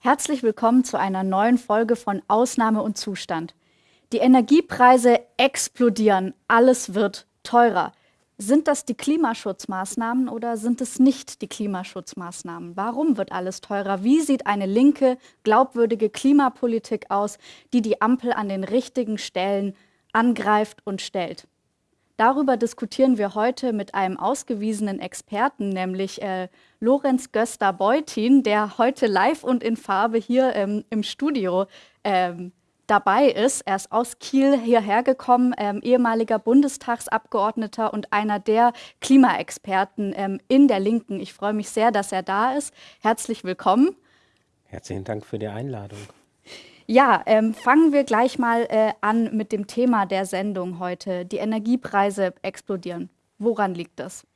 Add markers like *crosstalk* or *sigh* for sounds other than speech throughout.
Herzlich willkommen zu einer neuen Folge von Ausnahme und Zustand. Die Energiepreise explodieren, alles wird teurer. Sind das die Klimaschutzmaßnahmen oder sind es nicht die Klimaschutzmaßnahmen? Warum wird alles teurer? Wie sieht eine linke, glaubwürdige Klimapolitik aus, die die Ampel an den richtigen Stellen angreift und stellt? Darüber diskutieren wir heute mit einem ausgewiesenen Experten, nämlich äh, Lorenz Göster-Beutin, der heute live und in Farbe hier ähm, im Studio ähm, dabei ist. Er ist aus Kiel hierher gekommen, ähm, ehemaliger Bundestagsabgeordneter und einer der Klimaexperten ähm, in der Linken. Ich freue mich sehr, dass er da ist. Herzlich willkommen. Herzlichen Dank für die Einladung. Ja, ähm, fangen wir gleich mal äh, an mit dem Thema der Sendung heute. Die Energiepreise explodieren. Woran liegt das?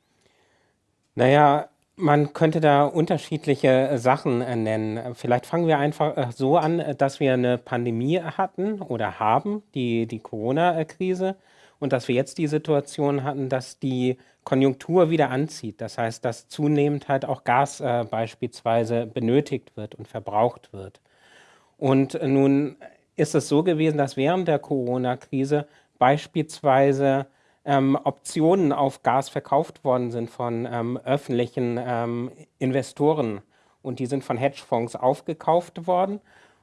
Naja, man könnte da unterschiedliche äh, Sachen äh, nennen. Vielleicht fangen wir einfach äh, so an, dass wir eine Pandemie hatten oder haben, die, die Corona-Krise, und dass wir jetzt die Situation hatten, dass die Konjunktur wieder anzieht. Das heißt, dass zunehmend halt auch Gas äh, beispielsweise benötigt wird und verbraucht wird. Und nun ist es so gewesen, dass während der Corona-Krise beispielsweise ähm, Optionen auf Gas verkauft worden sind von ähm, öffentlichen ähm, Investoren. Und die sind von Hedgefonds aufgekauft worden.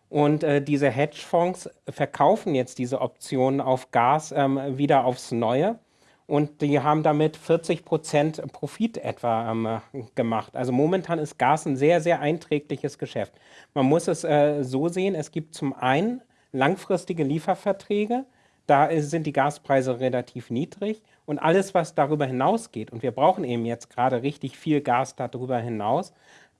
Und äh, diese Hedgefonds verkaufen jetzt diese Optionen auf Gas ähm, wieder aufs Neue und die haben damit 40 Prozent Profit etwa ähm, gemacht. Also momentan ist Gas ein sehr, sehr einträgliches Geschäft. Man muss es äh, so sehen, es gibt zum einen langfristige Lieferverträge, da sind die Gaspreise relativ niedrig und alles, was darüber hinausgeht, und wir brauchen eben jetzt gerade richtig viel Gas darüber hinaus,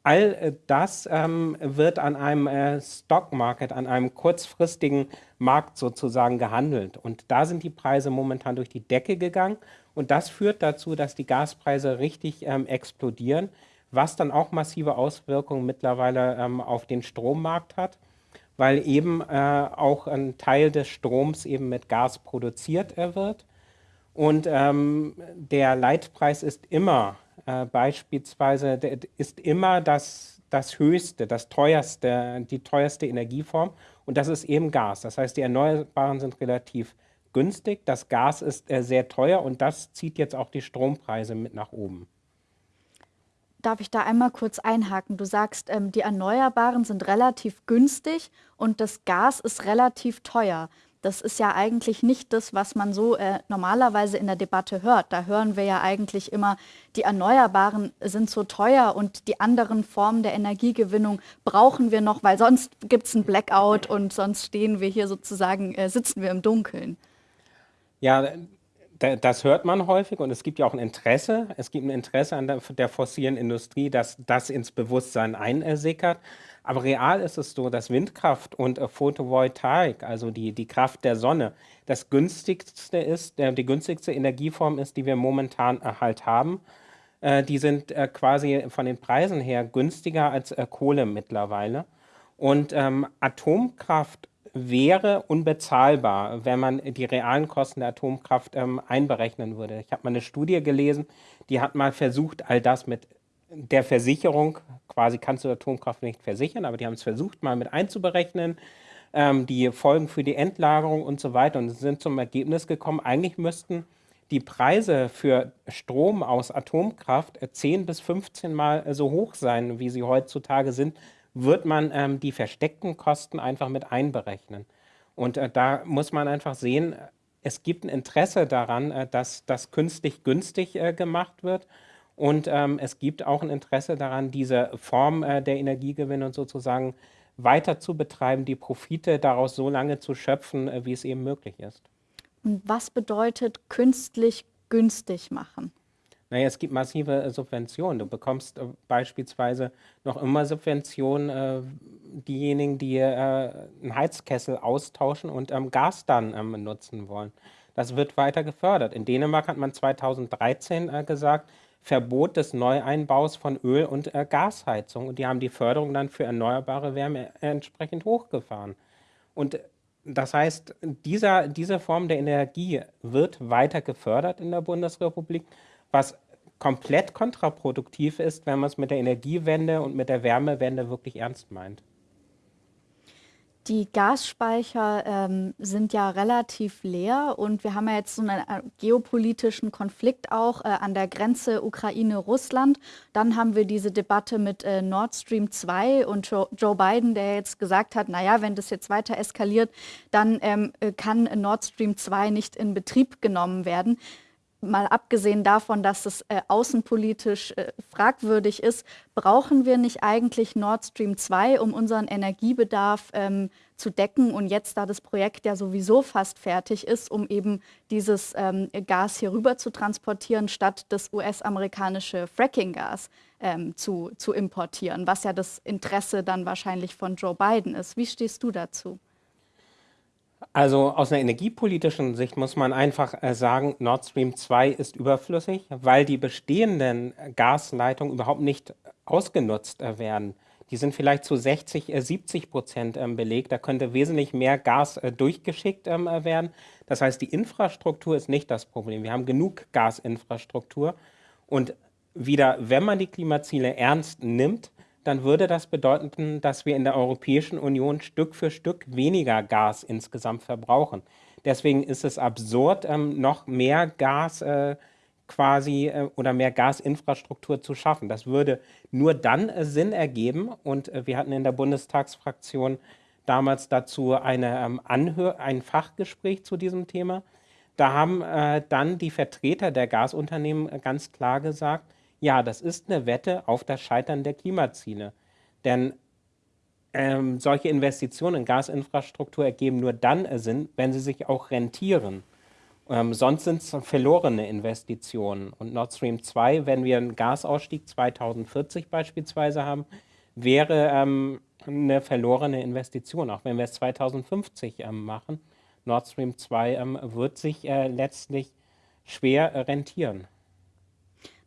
All äh, das ähm, wird an einem äh, Stockmarket, an einem kurzfristigen Markt sozusagen gehandelt. Und da sind die Preise momentan durch die Decke gegangen. Und das führt dazu, dass die Gaspreise richtig ähm, explodieren, was dann auch massive Auswirkungen mittlerweile ähm, auf den Strommarkt hat, weil eben äh, auch ein Teil des Stroms eben mit Gas produziert äh, wird. Und ähm, der Leitpreis ist immer äh, beispielsweise ist immer das, das höchste, das teuerste, die teuerste Energieform und das ist eben Gas. Das heißt, die Erneuerbaren sind relativ günstig, das Gas ist äh, sehr teuer und das zieht jetzt auch die Strompreise mit nach oben. Darf ich da einmal kurz einhaken? Du sagst, ähm, die Erneuerbaren sind relativ günstig und das Gas ist relativ teuer. Das ist ja eigentlich nicht das, was man so äh, normalerweise in der Debatte hört. Da hören wir ja eigentlich immer, die Erneuerbaren sind so teuer und die anderen Formen der Energiegewinnung brauchen wir noch, weil sonst gibt es einen Blackout und sonst stehen wir hier sozusagen, äh, sitzen wir im Dunkeln. Ja, das hört man häufig und es gibt ja auch ein Interesse. Es gibt ein Interesse an der, der fossilen Industrie, dass das ins Bewusstsein einsickert. Aber real ist es so, dass Windkraft und äh, Photovoltaik, also die, die Kraft der Sonne, das günstigste ist, der, die günstigste Energieform ist, die wir momentan äh, halt haben. Äh, die sind äh, quasi von den Preisen her günstiger als äh, Kohle mittlerweile. Und ähm, Atomkraft wäre unbezahlbar, wenn man die realen Kosten der Atomkraft ähm, einberechnen würde. Ich habe mal eine Studie gelesen, die hat mal versucht, all das mit der Versicherung, quasi kannst du Atomkraft nicht versichern, aber die haben es versucht, mal mit einzuberechnen, ähm, die Folgen für die Endlagerung und so weiter und sind zum Ergebnis gekommen, eigentlich müssten die Preise für Strom aus Atomkraft 10 bis 15 Mal so hoch sein, wie sie heutzutage sind, wird man ähm, die versteckten Kosten einfach mit einberechnen. Und äh, da muss man einfach sehen, es gibt ein Interesse daran, äh, dass das künstlich günstig äh, gemacht wird. Und ähm, es gibt auch ein Interesse daran, diese Form äh, der Energiegewinnung sozusagen weiter zu betreiben, die Profite daraus so lange zu schöpfen, äh, wie es eben möglich ist. Und was bedeutet künstlich günstig machen? Naja, es gibt massive äh, Subventionen. Du bekommst äh, beispielsweise noch immer Subventionen, äh, diejenigen, die äh, einen Heizkessel austauschen und ähm, Gas dann ähm, nutzen wollen. Das wird weiter gefördert. In Dänemark hat man 2013 äh, gesagt, Verbot des Neueinbaus von Öl- und äh, Gasheizung. Und die haben die Förderung dann für erneuerbare Wärme entsprechend hochgefahren. Und das heißt, dieser, diese Form der Energie wird weiter gefördert in der Bundesrepublik, was komplett kontraproduktiv ist, wenn man es mit der Energiewende und mit der Wärmewende wirklich ernst meint. Die Gasspeicher ähm, sind ja relativ leer und wir haben ja jetzt so einen äh, geopolitischen Konflikt auch äh, an der Grenze Ukraine-Russland. Dann haben wir diese Debatte mit äh, Nord Stream 2 und Joe, Joe, Biden, der jetzt gesagt hat, naja, wenn das jetzt weiter eskaliert, dann ähm, äh, kann Nord Stream 2 nicht in Betrieb genommen werden mal abgesehen davon, dass es äh, außenpolitisch äh, fragwürdig ist, brauchen wir nicht eigentlich Nord Stream 2, um unseren Energiebedarf ähm, zu decken und jetzt, da das Projekt ja sowieso fast fertig ist, um eben dieses ähm, Gas hier rüber zu transportieren, statt das US-amerikanische Fracking-Gas ähm, zu, zu importieren, was ja das Interesse dann wahrscheinlich von Joe Biden ist. Wie stehst du dazu? Also aus einer energiepolitischen Sicht muss man einfach äh, sagen, Nord Stream 2 ist überflüssig, weil die bestehenden Gasleitungen überhaupt nicht ausgenutzt äh, werden. Die sind vielleicht zu 60, 70 äh, Prozent ähm, belegt. Da könnte wesentlich mehr Gas durchgeschickt ähm, werden. Das heißt, die Infrastruktur ist nicht das Problem. Wir haben genug Gasinfrastruktur. Und wieder, wenn man die Klimaziele ernst nimmt, dann würde das bedeuten, dass wir in der Europäischen Union Stück für Stück weniger Gas insgesamt verbrauchen. Deswegen ist es absurd, ähm, noch mehr Gas äh, quasi äh, oder mehr Gasinfrastruktur zu schaffen. Das würde nur dann äh, Sinn ergeben und äh, wir hatten in der Bundestagsfraktion damals dazu eine, ähm, Anhör ein Fachgespräch zu diesem Thema. Da haben äh, dann die Vertreter der Gasunternehmen äh, ganz klar gesagt, ja, das ist eine Wette auf das Scheitern der Klimaziele. Denn ähm, solche Investitionen in Gasinfrastruktur ergeben nur dann Sinn, wenn sie sich auch rentieren. Ähm, sonst sind es verlorene Investitionen. Und Nord Stream 2, wenn wir einen Gasausstieg 2040 beispielsweise haben, wäre ähm, eine verlorene Investition, auch wenn wir es 2050 ähm, machen. Nord Stream 2 ähm, wird sich äh, letztlich schwer äh, rentieren.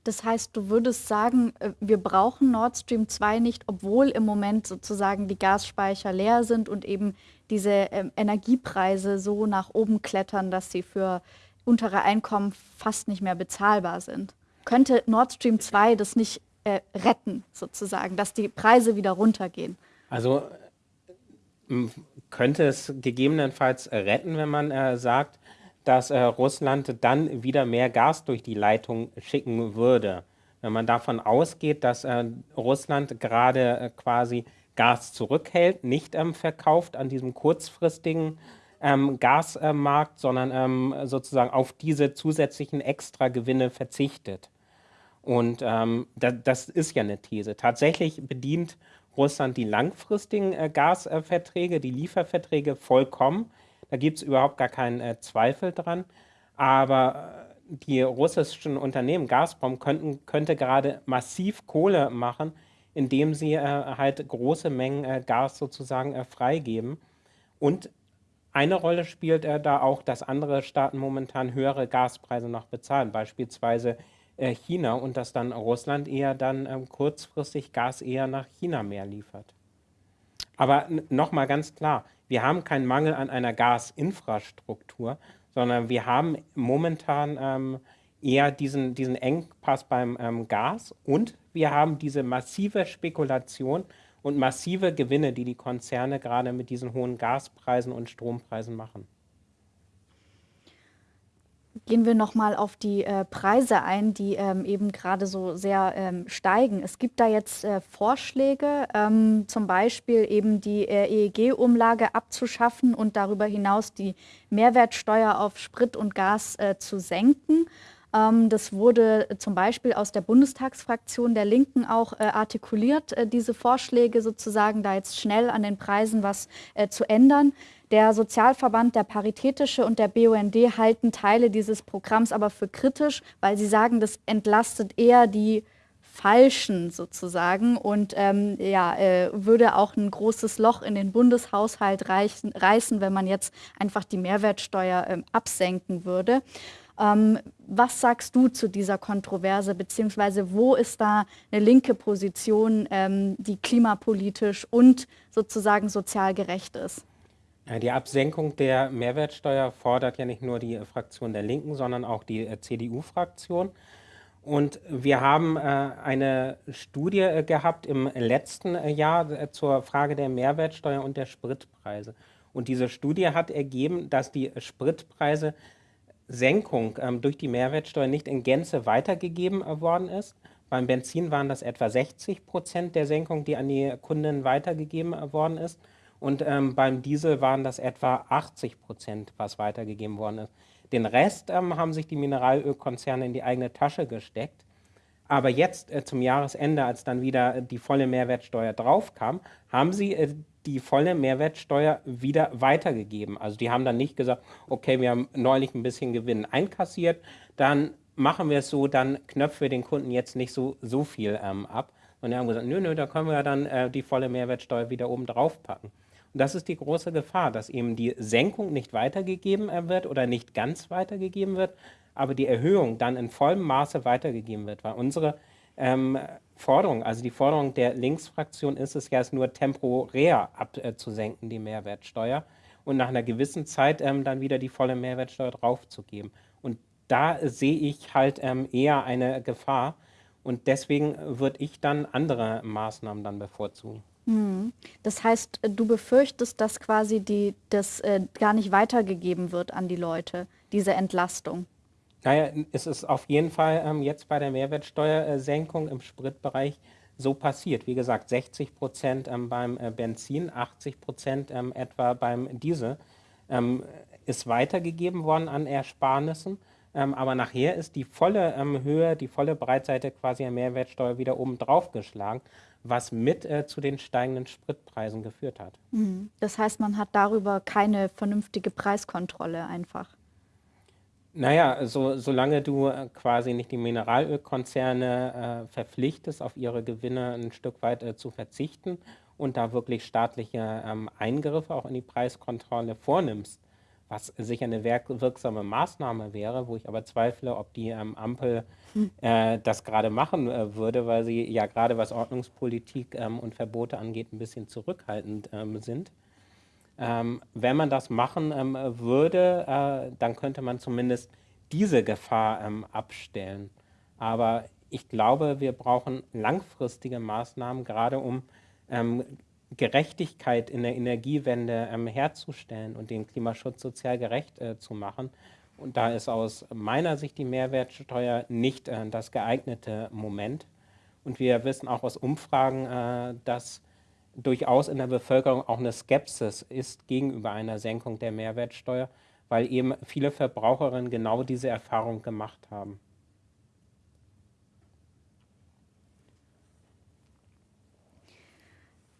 Das heißt, du würdest sagen, äh, wir brauchen Nord Stream 2 nicht, obwohl im Moment sozusagen die Gasspeicher leer sind und eben diese ähm, Energiepreise so nach oben klettern, dass sie für untere Einkommen fast nicht mehr bezahlbar sind. Könnte Nord Stream 2 das nicht äh, retten, sozusagen, dass die Preise wieder runtergehen? Also könnte es gegebenenfalls retten, wenn man äh, sagt, dass äh, Russland dann wieder mehr Gas durch die Leitung schicken würde. Wenn man davon ausgeht, dass äh, Russland gerade äh, quasi Gas zurückhält, nicht ähm, verkauft an diesem kurzfristigen ähm, Gasmarkt, sondern ähm, sozusagen auf diese zusätzlichen Extragewinne verzichtet. Und ähm, da, das ist ja eine These. Tatsächlich bedient Russland die langfristigen äh, Gasverträge, die Lieferverträge vollkommen. Da gibt es überhaupt gar keinen äh, Zweifel dran. Aber äh, die russischen Unternehmen, Gazprom, könnten, könnte gerade massiv Kohle machen, indem sie äh, halt große Mengen äh, Gas sozusagen äh, freigeben. Und eine Rolle spielt äh, da auch, dass andere Staaten momentan höhere Gaspreise noch bezahlen, beispielsweise China, und dass dann Russland eher dann ähm, kurzfristig Gas eher nach China mehr liefert. Aber nochmal ganz klar, wir haben keinen Mangel an einer Gasinfrastruktur, sondern wir haben momentan ähm, eher diesen, diesen Engpass beim ähm, Gas und wir haben diese massive Spekulation und massive Gewinne, die die Konzerne gerade mit diesen hohen Gaspreisen und Strompreisen machen. Gehen wir nochmal auf die äh, Preise ein, die ähm, eben gerade so sehr ähm, steigen. Es gibt da jetzt äh, Vorschläge, ähm, zum Beispiel eben die äh, EEG-Umlage abzuschaffen und darüber hinaus die Mehrwertsteuer auf Sprit und Gas äh, zu senken. Ähm, das wurde zum Beispiel aus der Bundestagsfraktion der Linken auch äh, artikuliert, äh, diese Vorschläge sozusagen da jetzt schnell an den Preisen was zu ändern. Der Sozialverband, der Paritätische und der BUND halten Teile dieses Programms aber für kritisch, weil sie sagen, das entlastet eher die Falschen sozusagen und ähm, ja, äh, würde auch ein großes Loch in den Bundeshaushalt reichen, reißen, wenn man jetzt einfach die Mehrwertsteuer ähm, absenken würde. Ähm, was sagst du zu dieser Kontroverse, beziehungsweise wo ist da eine linke Position, ähm, die klimapolitisch und sozusagen sozial gerecht ist? Die Absenkung der Mehrwertsteuer fordert ja nicht nur die Fraktion der Linken, sondern auch die äh, CDU-Fraktion. Und wir haben äh, eine Studie äh, gehabt im letzten Jahr zur Frage der Mehrwertsteuer und der Spritpreise. Und diese Studie hat ergeben, dass die Spritpreise Senkung ähm, durch die Mehrwertsteuer nicht in Gänze weitergegeben worden ist. Beim Benzin waren das etwa 60 Prozent der Senkung, die an die Kunden weitergegeben worden ist. Und ähm, beim Diesel waren das etwa 80 Prozent, was weitergegeben worden ist. Den Rest ähm, haben sich die Mineralölkonzerne in die eigene Tasche gesteckt. Aber jetzt äh, zum Jahresende, als dann wieder die volle Mehrwertsteuer draufkam, haben sie äh, die volle Mehrwertsteuer wieder weitergegeben. Also die haben dann nicht gesagt, okay, wir haben neulich ein bisschen Gewinn einkassiert, dann machen wir es so, dann knöpfen wir den Kunden jetzt nicht so, so viel ähm, ab. Und die haben gesagt, nö, nö, da können wir dann äh, die volle Mehrwertsteuer wieder oben drauf packen. Das ist die große Gefahr, dass eben die Senkung nicht weitergegeben äh, wird oder nicht ganz weitergegeben wird, aber die Erhöhung dann in vollem Maße weitergegeben wird. Weil unsere ähm, Forderung, also die Forderung der Linksfraktion ist es ja, es nur temporär abzusenken, die Mehrwertsteuer, und nach einer gewissen Zeit ähm, dann wieder die volle Mehrwertsteuer draufzugeben. Und da sehe ich halt ähm, eher eine Gefahr. Und deswegen würde ich dann andere Maßnahmen dann bevorzugen. Hm. Das heißt, du befürchtest, dass quasi die, das äh, gar nicht weitergegeben wird an die Leute, diese Entlastung? Naja, es ist auf jeden Fall ähm, jetzt bei der Mehrwertsteuersenkung im Spritbereich so passiert. Wie gesagt, 60 Prozent ähm, beim äh, Benzin, 80 Prozent ähm, etwa beim Diesel ähm, ist weitergegeben worden an Ersparnissen. Ähm, aber nachher ist die volle ähm, Höhe, die volle Breitseite quasi der Mehrwertsteuer wieder oben drauf geschlagen was mit äh, zu den steigenden Spritpreisen geführt hat. Mhm. Das heißt, man hat darüber keine vernünftige Preiskontrolle einfach. Naja, so, solange du äh, quasi nicht die Mineralölkonzerne äh, verpflichtest, auf ihre Gewinne ein Stück weit äh, zu verzichten und da wirklich staatliche ähm, Eingriffe auch in die Preiskontrolle vornimmst, was sicher eine wirksame Maßnahme wäre, wo ich aber zweifle, ob die ähm, Ampel hm. äh, das gerade machen äh, würde, weil sie ja gerade was Ordnungspolitik ähm, und Verbote angeht, ein bisschen zurückhaltend ähm, sind. Ähm, wenn man das machen ähm, würde, äh, dann könnte man zumindest diese Gefahr ähm, abstellen. Aber ich glaube, wir brauchen langfristige Maßnahmen, gerade um Gerechtigkeit in der Energiewende ähm, herzustellen und den Klimaschutz sozial gerecht äh, zu machen. Und da ist aus meiner Sicht die Mehrwertsteuer nicht äh, das geeignete Moment. Und wir wissen auch aus Umfragen, äh, dass durchaus in der Bevölkerung auch eine Skepsis ist gegenüber einer Senkung der Mehrwertsteuer, weil eben viele Verbraucherinnen genau diese Erfahrung gemacht haben.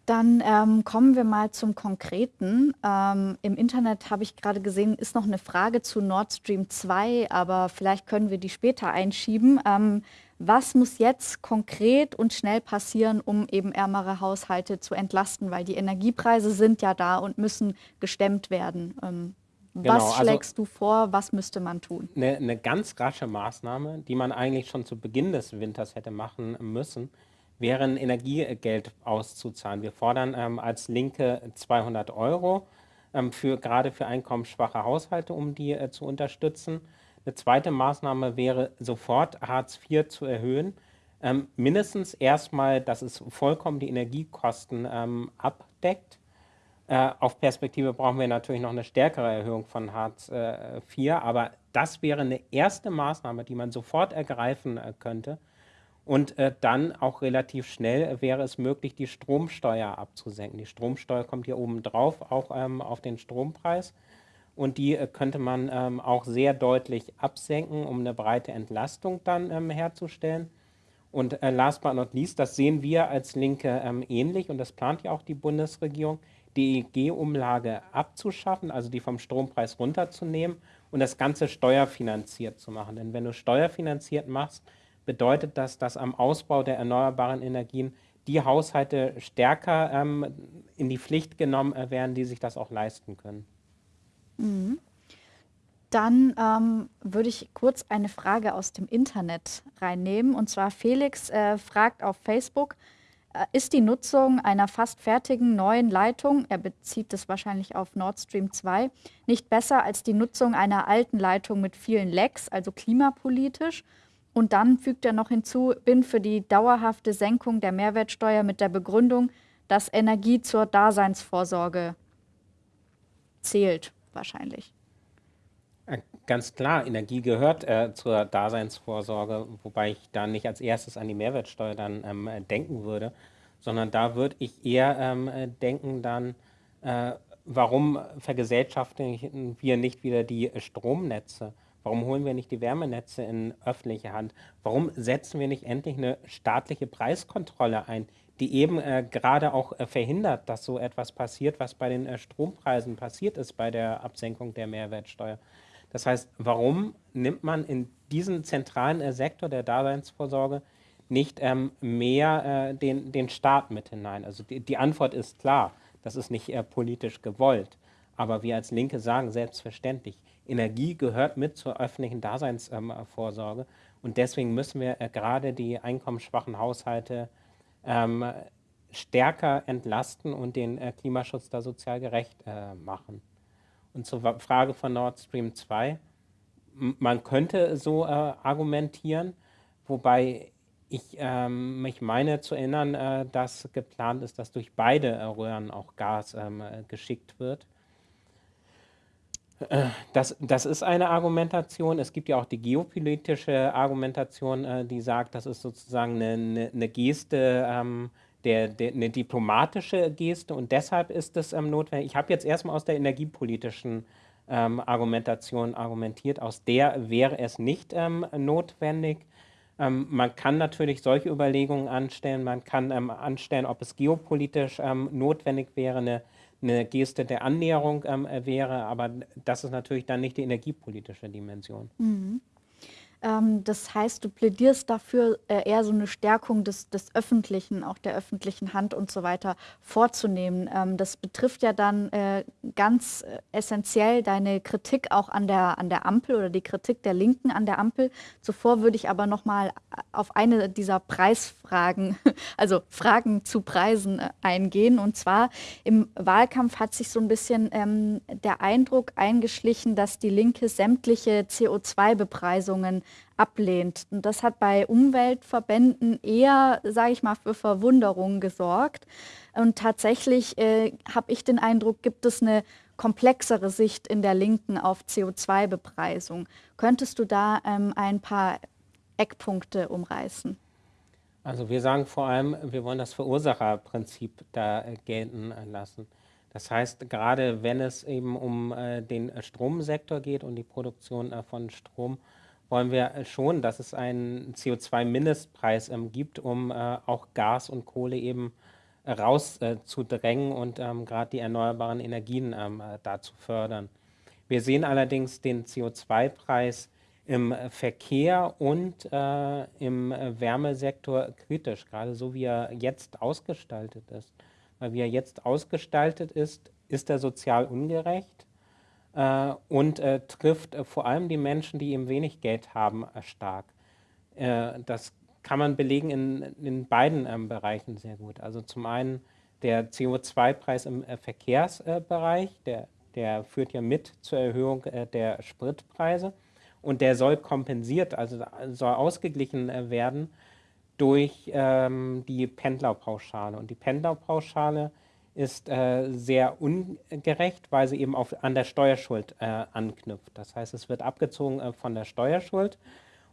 Dann ähm, kommen wir mal zum Konkreten. Ähm, Im Internet habe ich gerade gesehen, ist noch eine Frage zu Nord Stream 2, aber vielleicht können wir die später einschieben. Ähm, was muss jetzt konkret und schnell passieren, um eben ärmere Haushalte zu entlasten? Weil die Energiepreise sind ja da und müssen gestemmt werden. Ähm, genau, was also schlägst also du vor? Was müsste man tun? Eine, eine ganz rasche Maßnahme, die man eigentlich schon zu Beginn des Winters hätte machen müssen, wäre ein Energiegeld auszuzahlen. Wir fordern ähm, als Linke 200 Euro, ähm, für, gerade für einkommensschwache Haushalte, um die äh, zu unterstützen. Eine zweite Maßnahme wäre sofort Hartz IV zu erhöhen. Ähm, mindestens erstmal, dass es vollkommen die Energiekosten ähm, abdeckt. Äh, auf Perspektive brauchen wir natürlich noch eine stärkere Erhöhung von Hartz äh, IV, aber das wäre eine erste Maßnahme, die man sofort ergreifen äh, könnte, und äh, dann auch relativ schnell wäre es möglich, die Stromsteuer abzusenken. Die Stromsteuer kommt hier oben drauf, auch ähm, auf den Strompreis. Und die äh, könnte man ähm, auch sehr deutlich absenken, um eine breite Entlastung dann ähm, herzustellen. Und äh, last but not least, das sehen wir als Linke ähm, ähnlich und das plant ja auch die Bundesregierung, die EEG-Umlage abzuschaffen, also die vom Strompreis runterzunehmen und das Ganze steuerfinanziert zu machen. Denn wenn du steuerfinanziert machst, bedeutet das, dass am Ausbau der erneuerbaren Energien die Haushalte stärker ähm, in die Pflicht genommen äh, werden, die sich das auch leisten können. Mhm. Dann ähm, würde ich kurz eine Frage aus dem Internet reinnehmen. Und zwar Felix äh, fragt auf Facebook, äh, ist die Nutzung einer fast fertigen neuen Leitung, er bezieht das wahrscheinlich auf Nord Stream 2, nicht besser als die Nutzung einer alten Leitung mit vielen Lecks, also klimapolitisch? Und dann fügt er noch hinzu, bin für die dauerhafte Senkung der Mehrwertsteuer mit der Begründung, dass Energie zur Daseinsvorsorge zählt, wahrscheinlich. Äh, ganz klar, Energie gehört äh, zur Daseinsvorsorge, wobei ich da nicht als erstes an die Mehrwertsteuer dann ähm, denken würde, sondern da würde ich eher ähm, denken dann, äh, warum vergesellschaften wir nicht wieder die Stromnetze? Warum holen wir nicht die Wärmenetze in öffentliche Hand? Warum setzen wir nicht endlich eine staatliche Preiskontrolle ein, die eben äh, gerade auch äh, verhindert, dass so etwas passiert, was bei den äh, Strompreisen passiert ist bei der Absenkung der Mehrwertsteuer? Das heißt, warum nimmt man in diesen zentralen äh, Sektor der Daseinsvorsorge nicht ähm, mehr äh, den, den Staat mit hinein? Also die, die Antwort ist klar, das ist nicht äh, politisch gewollt. Aber wir als Linke sagen selbstverständlich, Energie gehört mit zur öffentlichen Daseinsvorsorge. Und deswegen müssen wir äh, gerade die einkommensschwachen Haushalte ähm, stärker entlasten und den äh, Klimaschutz da sozial gerecht äh, machen. Und zur Frage von Nord Stream 2, man könnte so argumentieren, wobei ich ähm, mich meine zu erinnern, äh, dass geplant ist, dass durch beide Röhren auch Gas ähm, geschickt wird. Das, das ist eine Argumentation. Es gibt ja auch die geopolitische Argumentation, äh, die sagt, das ist sozusagen eine, eine, eine Geste, ähm, der, der, eine diplomatische Geste und deshalb ist es ähm, notwendig. Ich habe jetzt erstmal aus der energiepolitischen ähm, Argumentation argumentiert, aus der wäre es nicht ähm, notwendig. Ähm, man kann natürlich solche Überlegungen anstellen, man kann ähm, anstellen, ob es geopolitisch notwendig wäre, eine eine Geste der Annäherung ähm, wäre, aber das ist natürlich dann nicht die energiepolitische Dimension. Mhm. Ähm, das heißt, du plädierst dafür, äh, eher so eine Stärkung des, des Öffentlichen, auch der öffentlichen Hand und so weiter vorzunehmen. Ähm, das betrifft ja dann äh, ganz äh, essentiell deine Kritik auch an der, an der Ampel oder die Kritik der Linken an der Ampel. Zuvor würde ich aber noch mal auf eine dieser Preisfragen, *laughs* also Fragen zu Preisen eingehen. Und zwar im Wahlkampf hat sich so ein bisschen ähm, der Eindruck eingeschlichen, dass die Linke sämtliche CO2-Bepreisungen ablehnt. Und das hat bei Umweltverbänden eher, sage ich mal, für Verwunderung gesorgt. Und tatsächlich äh, habe ich den Eindruck, gibt es eine komplexere Sicht in der Linken auf CO2-Bepreisung. Könntest du da ähm, ein paar Eckpunkte umreißen? Also wir sagen vor allem, wir wollen das Verursacherprinzip da äh, gelten lassen. Das heißt, gerade wenn es eben um äh, den Stromsektor geht und die Produktion äh, von Strom, wollen wir schon, dass es einen CO2-Mindestpreis ähm, gibt, um äh, auch Gas und Kohle eben äh, rauszudrängen äh, und ähm, gerade die erneuerbaren Energien ähm, äh, da zu fördern. Wir sehen allerdings den CO2-Preis im Verkehr und äh, im Wärmesektor kritisch, gerade so wie er jetzt ausgestaltet ist. Weil wie er jetzt ausgestaltet ist, ist er sozial ungerecht äh, und äh, trifft äh, vor allem die Menschen, die eben wenig Geld haben, äh, stark. Äh, das kann man belegen in, in beiden ähm, Bereichen sehr gut. Also zum einen der CO2-Preis im äh, Verkehrsbereich, der, der führt ja mit zur Erhöhung der Spritpreise und der soll kompensiert, also soll ausgeglichen werden durch ähm, die Pendlerpauschale. Und die Pendlerpauschale ist äh, sehr ungerecht, weil sie eben auf, an der Steuerschuld äh, anknüpft. Das heißt, es wird abgezogen äh, von der Steuerschuld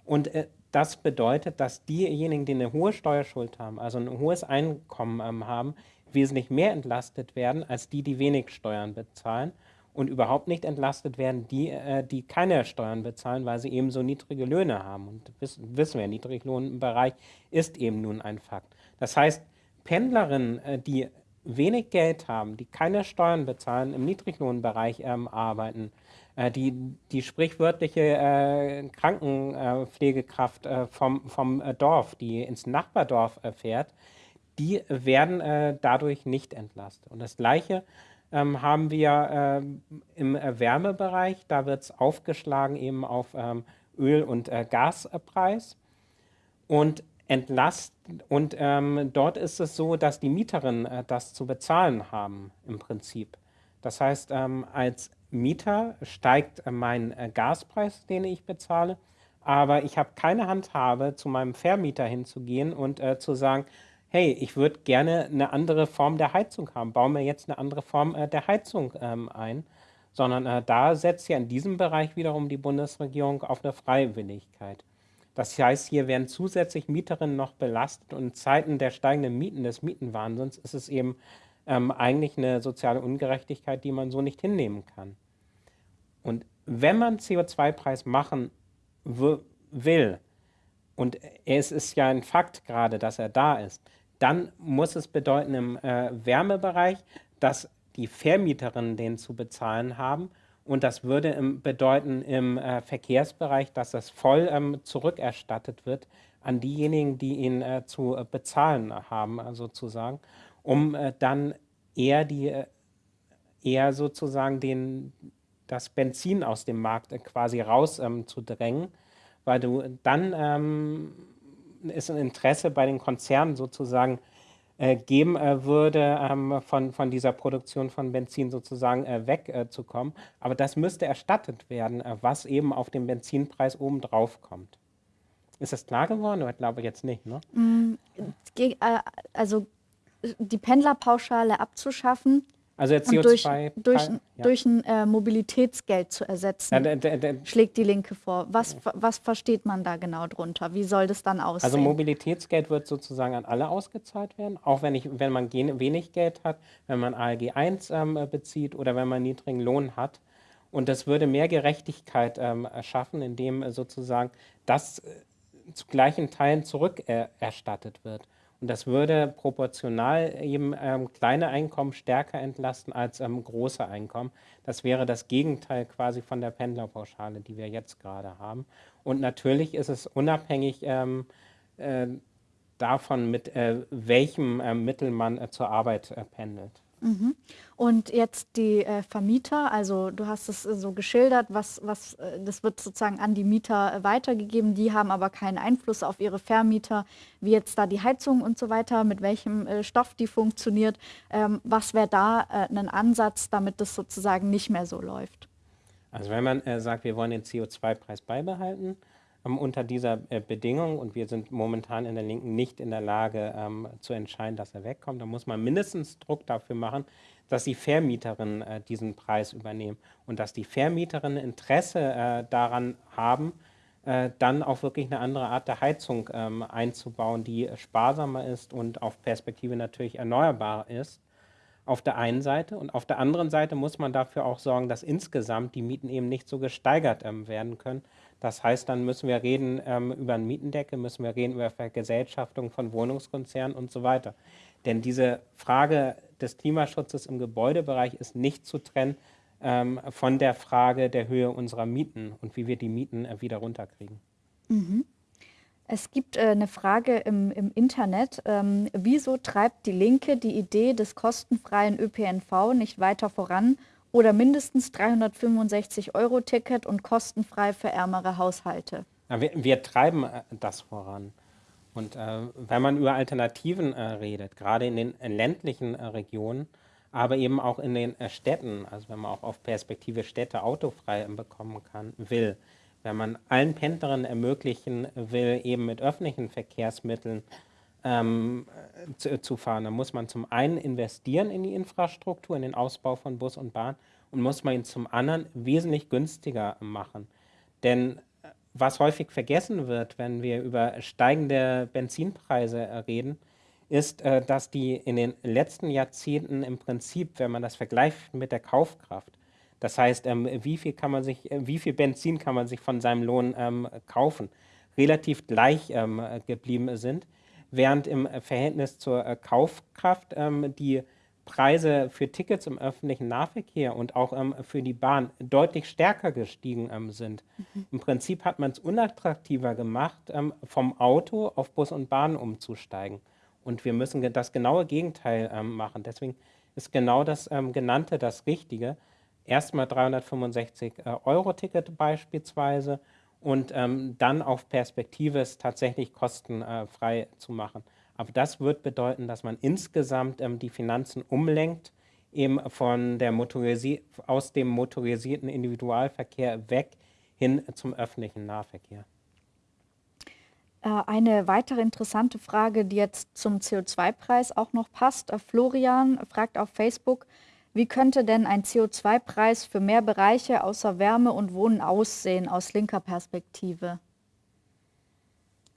und äh, das bedeutet, dass diejenigen, die eine hohe Steuerschuld haben, also ein hohes Einkommen ähm, haben, wesentlich mehr entlastet werden als die, die wenig Steuern bezahlen und überhaupt nicht entlastet werden die, äh, die keine Steuern bezahlen, weil sie eben so niedrige Löhne haben. Und wissen, wissen wir, Niedriglohnbereich ist eben nun ein Fakt. Das heißt, Pendlerinnen, äh, die wenig Geld haben, die keine Steuern bezahlen, im Niedriglohnbereich ähm, arbeiten, äh, die, die sprichwörtliche äh, Krankenpflegekraft äh, vom, vom äh, Dorf, die ins Nachbardorf äh, fährt, die werden äh, dadurch nicht entlastet. Und das Gleiche ähm, haben wir ähm, im Wärmebereich, da wird es aufgeschlagen eben auf ähm, Öl- und Gaspreis. Und entlasten. Und ähm, dort ist es so, dass die Mieterinnen äh, das zu bezahlen haben im Prinzip. Das heißt, ähm, als Mieter steigt äh, mein äh, Gaspreis, den ich bezahle, aber ich habe keine Handhabe, zu meinem Vermieter hinzugehen und äh, zu sagen, hey, ich würde gerne eine andere Form der Heizung haben, baue mir jetzt eine andere Form äh, der Heizung ähm, ein, sondern äh, da setzt ja in diesem Bereich wiederum die Bundesregierung auf eine Freiwilligkeit. Das heißt, hier werden zusätzlich Mieterinnen noch belastet und in Zeiten der steigenden Mieten, des Mietenwahnsinns, ist es eben ähm, eigentlich eine soziale Ungerechtigkeit, die man so nicht hinnehmen kann. Und wenn man CO2-Preis machen will, und es ist ja ein Fakt gerade, dass er da ist, dann muss es bedeuten im äh, Wärmebereich, dass die Vermieterinnen den zu bezahlen haben. Und das würde bedeuten im äh, Verkehrsbereich, dass das voll ähm, zurückerstattet wird an diejenigen, die ihn äh, zu äh, bezahlen haben, sozusagen, um äh, dann eher die eher sozusagen den, das Benzin aus dem Markt quasi rauszudrängen, ähm, weil du dann ähm, ist ein Interesse bei den Konzernen sozusagen geben äh, würde, ähm, von, von dieser Produktion von Benzin sozusagen äh, wegzukommen. Aber das müsste erstattet werden, äh, was eben auf den Benzinpreis oben drauf kommt. Ist das klar geworden? Ich glaube jetzt nicht, ne? Mm, äh, also die Pendlerpauschale abzuschaffen, also CO2 durch, durch, ja. durch ein äh, Mobilitätsgeld zu ersetzen, ja, der, der, schlägt die Linke vor. Was, was versteht man da genau drunter? Wie soll das dann aussehen? Also Mobilitätsgeld wird sozusagen an alle ausgezahlt werden, auch wenn, ich, wenn man wenig Geld hat, wenn man ALG 1 ähm, bezieht oder wenn man niedrigen Lohn hat. Und das würde mehr Gerechtigkeit ähm, schaffen, indem sozusagen das äh, zu gleichen Teilen zurückerstattet äh, wird. Und das würde proportional eben ähm, kleine Einkommen stärker entlasten als ähm, große Einkommen. Das wäre das Gegenteil quasi von der Pendlerpauschale, die wir jetzt gerade haben. Und natürlich ist es unabhängig ähm, äh, davon, mit äh, welchem äh, Mittel man äh, zur Arbeit äh, pendelt. Mhm. Und jetzt die äh, Vermieter, also du hast es äh, so geschildert, was, was, äh, das wird sozusagen an die Mieter äh, weitergegeben, die haben aber keinen Einfluss auf ihre Vermieter, wie jetzt da die Heizung und so weiter, mit welchem äh, Stoff die funktioniert. Ähm, was wäre da äh, ein Ansatz, damit das sozusagen nicht mehr so läuft? Also wenn man sagt, wir wollen den CO2-Preis beibehalten, unter dieser äh, Bedingung. Und wir sind momentan in der Linken nicht in der Lage ähm, zu entscheiden, dass er wegkommt, dann muss man mindestens Druck dafür machen, dass die Vermieterinnen äh, diesen Preis übernehmen. Und dass die Vermieterinnen Interesse äh, daran haben, dann auch wirklich eine andere Art der Heizung ähm, einzubauen, die sparsamer ist und auf Perspektive natürlich erneuerbar ist. Auf der einen Seite. Und auf der anderen Seite muss man dafür auch sorgen, dass insgesamt die Mieten eben nicht so gesteigert ähm, werden können, das heißt, dann müssen wir reden ähm, über einen Mietendeckel, müssen wir reden über Vergesellschaftung von Wohnungskonzernen und so weiter. Denn diese Frage des Klimaschutzes im Gebäudebereich ist nicht zu trennen ähm, von der Frage der Höhe unserer Mieten und wie wir die Mieten äh, wieder runterkriegen. Mhm. Es gibt äh, eine Frage im, im Internet. Ähm, wieso treibt die Linke die Idee des kostenfreien ÖPNV nicht weiter voran oder mindestens 365 Euro Ticket und kostenfrei für ärmere Haushalte. Ja, wir, wir, treiben äh, das voran. Und äh, wenn man über Alternativen äh, redet, gerade in den ländlichen äh, Regionen, aber eben auch in den äh, Städten, also wenn man auch auf Perspektive Städte autofrei bekommen kann, will, wenn man allen Pendlerinnen ermöglichen will, eben mit öffentlichen Verkehrsmitteln ähm, zu, zu, fahren. Da muss man zum einen investieren in die Infrastruktur, in den Ausbau von Bus und Bahn und muss man ihn zum anderen wesentlich günstiger machen. Denn äh, was häufig vergessen wird, wenn wir über steigende Benzinpreise reden, ist, äh, dass die in den letzten Jahrzehnten im Prinzip, wenn man das vergleicht mit der Kaufkraft, das heißt, ähm, wie viel kann man sich, äh, wie viel Benzin kann man sich von seinem Lohn ähm, kaufen, relativ gleich ähm, geblieben sind während im äh, Verhältnis zur äh, Kaufkraft ähm, die Preise für Tickets im öffentlichen Nahverkehr und auch ähm, für die Bahn deutlich stärker gestiegen ähm, sind. Mhm. Im Prinzip hat man es unattraktiver gemacht, ähm, vom Auto auf Bus und Bahn umzusteigen. Und wir müssen das genaue Gegenteil ähm, machen. Deswegen ist genau das ähm, Genannte das Richtige. Erstmal 365 äh, Euro Ticket beispielsweise und ähm, dann auf Perspektive es tatsächlich kostenfrei zu machen. Aber das wird bedeuten, dass man insgesamt ähm, die Finanzen umlenkt, eben von der aus dem motorisierten Individualverkehr weg hin zum öffentlichen Nahverkehr. Äh, eine weitere interessante Frage, die jetzt zum CO2-Preis auch noch passt. Äh, Florian fragt auf Facebook, wie könnte denn ein CO2-Preis für mehr Bereiche außer Wärme und Wohnen aussehen aus linker Perspektive?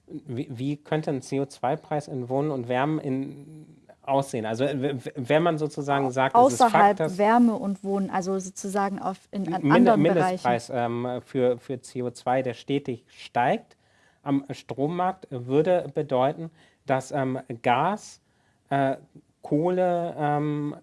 Wie, wie könnte ein CO2-Preis in Wohnen und Wärmen in, aussehen? Also wenn man sozusagen sagt, außerhalb Fakt, Wärme und Wohnen, also sozusagen auf in an Mind anderen Mindestpreis ähm, für, für CO2, der stetig steigt am Strommarkt, würde bedeuten, dass ähm, Gas, äh, Kohle ähm,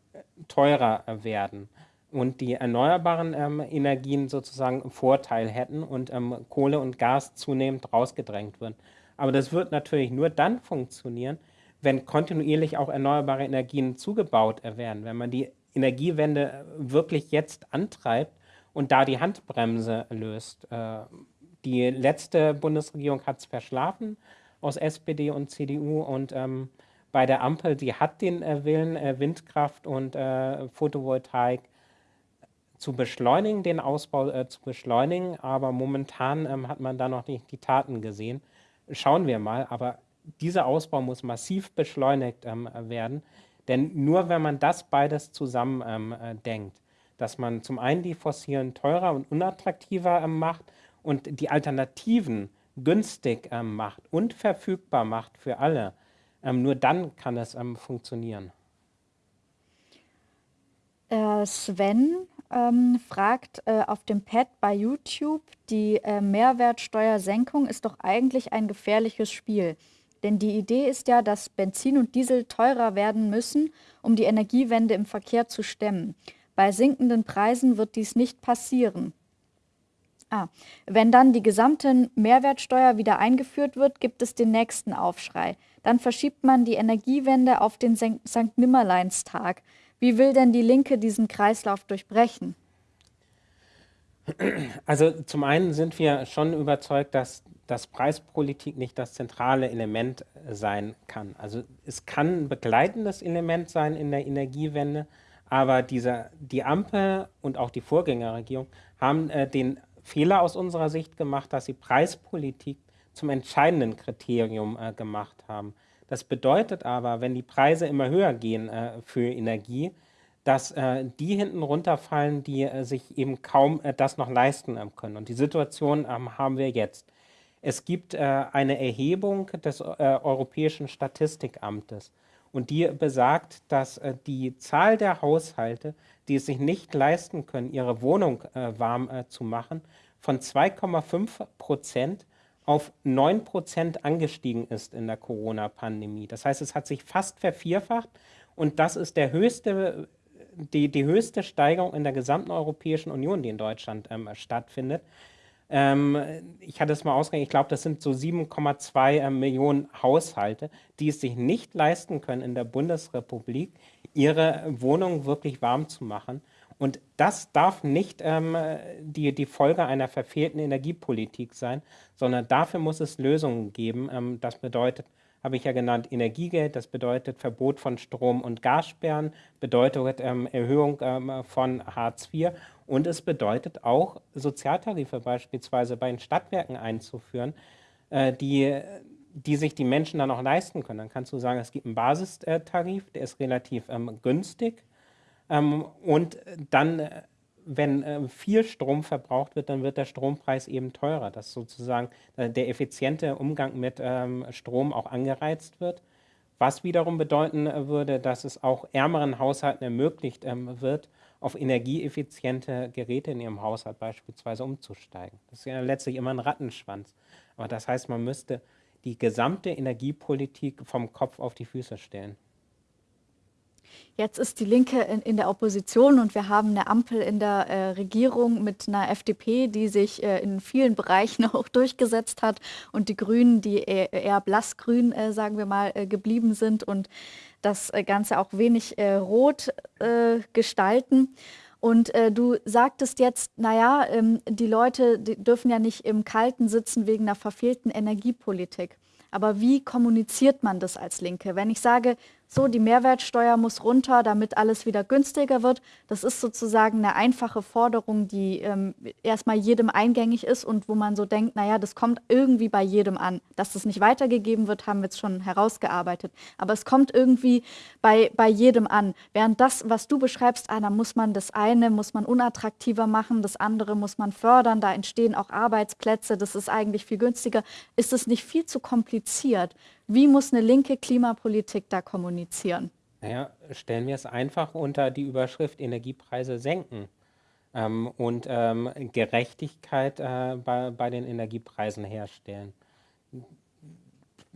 teurer werden und die erneuerbaren ähm, Energien sozusagen Vorteil hätten und ähm, Kohle und Gas zunehmend rausgedrängt würden. Aber das wird natürlich nur dann funktionieren, wenn kontinuierlich auch erneuerbare Energien zugebaut werden, wenn man die Energiewende wirklich jetzt antreibt und da die Handbremse löst. Äh, die letzte Bundesregierung hat es verschlafen aus SPD und CDU und ähm, bei der Ampel, die hat den äh, Willen, äh, Windkraft und äh, Photovoltaik zu beschleunigen, den Ausbau zu beschleunigen, aber momentan ähm, hat man da noch nicht die Taten gesehen. Schauen wir mal, aber dieser Ausbau muss massiv beschleunigt ähm, werden, denn nur wenn man das beides zusammen ähm, äh, denkt, dass man zum einen die fossilen teurer und unattraktiver macht und die Alternativen günstig macht und verfügbar macht für alle, nur dann kann es ähm, funktionieren. Äh, Sven ähm, fragt äh, auf dem Pad bei YouTube, die äh, Mehrwertsteuersenkung ist doch eigentlich ein gefährliches Spiel. Denn die Idee ist ja, dass Benzin und Diesel teurer werden müssen, um die Energiewende im Verkehr zu stemmen. Bei sinkenden Preisen wird dies nicht passieren. Ah, wenn dann die gesamte Mehrwertsteuer wieder eingeführt wird, gibt es den nächsten Aufschrei. Dann verschiebt man die Energiewende auf den St. Nimmerleinstag. Wie will denn die Linke diesen Kreislauf durchbrechen? Also zum einen sind wir schon überzeugt, dass dass Preispolitik nicht das zentrale Element sein kann. Also es kann ein begleitendes Element sein in der Energiewende, aber diese, die Ampel und auch die Vorgängerregierung haben äh, den Fehler aus unserer Sicht gemacht, dass sie Preispolitik zum entscheidenden Kriterium äh, gemacht haben. Das bedeutet aber, wenn die Preise immer höher gehen äh, für Energie, dass äh, die hinten runterfallen, die äh, sich eben kaum äh, das noch leisten ähm, können. Und die Situation ähm, haben wir jetzt. Es gibt äh, eine Erhebung des Europäischen Statistikamtes und die besagt, dass die Zahl der Haushalte, die es sich nicht leisten können, ihre Wohnung warm zu machen, von 2,5 Prozent auf 9 Prozent angestiegen ist in der Corona-Pandemie. Das heißt, es hat sich fast vervierfacht und das ist der höchste, die, die höchste Steigerung in der gesamten Europäischen Union, die in Deutschland ähm, stattfindet. Ähm, ich hatte es mal ausgerechnet, ich glaube, das sind so 7,2 äh, Millionen Haushalte, die es sich nicht leisten können, in der Bundesrepublik ihre Wohnung wirklich warm zu machen. Und das darf nicht ähm, die, die Folge einer verfehlten Energiepolitik sein, sondern dafür muss es Lösungen geben. Ähm, das bedeutet, habe ich ja genannt, Energiegeld, das bedeutet Verbot von Strom- und Gassperren, bedeutet ähm, Erhöhung ähm, von Hartz IV und es bedeutet auch, Sozialtarife beispielsweise bei den Stadtwerken einzuführen, äh, die, die sich die Menschen dann auch leisten können. Dann kannst du sagen, es gibt einen Basistarif, der ist relativ ähm, günstig. Ähm, und dann, äh, wenn äh, viel Strom verbraucht wird, dann wird der Strompreis eben teurer, dass sozusagen äh, der effiziente Umgang mit ähm, Strom auch angereizt wird. Was wiederum bedeuten würde, dass es auch ärmeren Haushalten ermöglicht ähm, wird, auf energieeffiziente Geräte in ihrem Haushalt beispielsweise umzusteigen. Das ist ja letztlich immer ein Rattenschwanz. Aber das heißt, man müsste die gesamte Energiepolitik vom Kopf auf die Füße stellen. Jetzt ist die Linke in, in, der Opposition und wir haben eine Ampel in der äh, Regierung mit einer FDP, die sich äh, in vielen *laughs* Bereichen auch durchgesetzt hat und die Grünen, die eher, eher blassgrün, äh, sagen wir mal, äh, geblieben sind und das äh, Ganze auch wenig äh, rot gestalten. Und äh, du sagtest jetzt, naja, ähm, die Leute die dürfen ja nicht im Kalten sitzen wegen einer verfehlten Energiepolitik. Aber wie kommuniziert man das als Linke? Wenn ich sage, so, die Mehrwertsteuer muss runter, damit alles wieder günstiger wird. Das ist sozusagen eine einfache Forderung, die ähm, erstmal jedem eingängig ist und wo man so denkt, naja, das kommt irgendwie bei jedem an. Dass das nicht weitergegeben wird, haben wir jetzt schon herausgearbeitet. Aber es kommt irgendwie bei, bei jedem an. Während das, was du beschreibst, Anna, muss man das eine, muss man unattraktiver machen, das andere muss man fördern, da entstehen auch Arbeitsplätze, das ist eigentlich viel günstiger. Ist es nicht viel zu kompliziert? Wie muss eine linke Klimapolitik da kommunizieren? Naja, stellen wir es einfach unter die Überschrift Energiepreise senken ähm, und ähm, Gerechtigkeit äh, bei, bei den Energiepreisen herstellen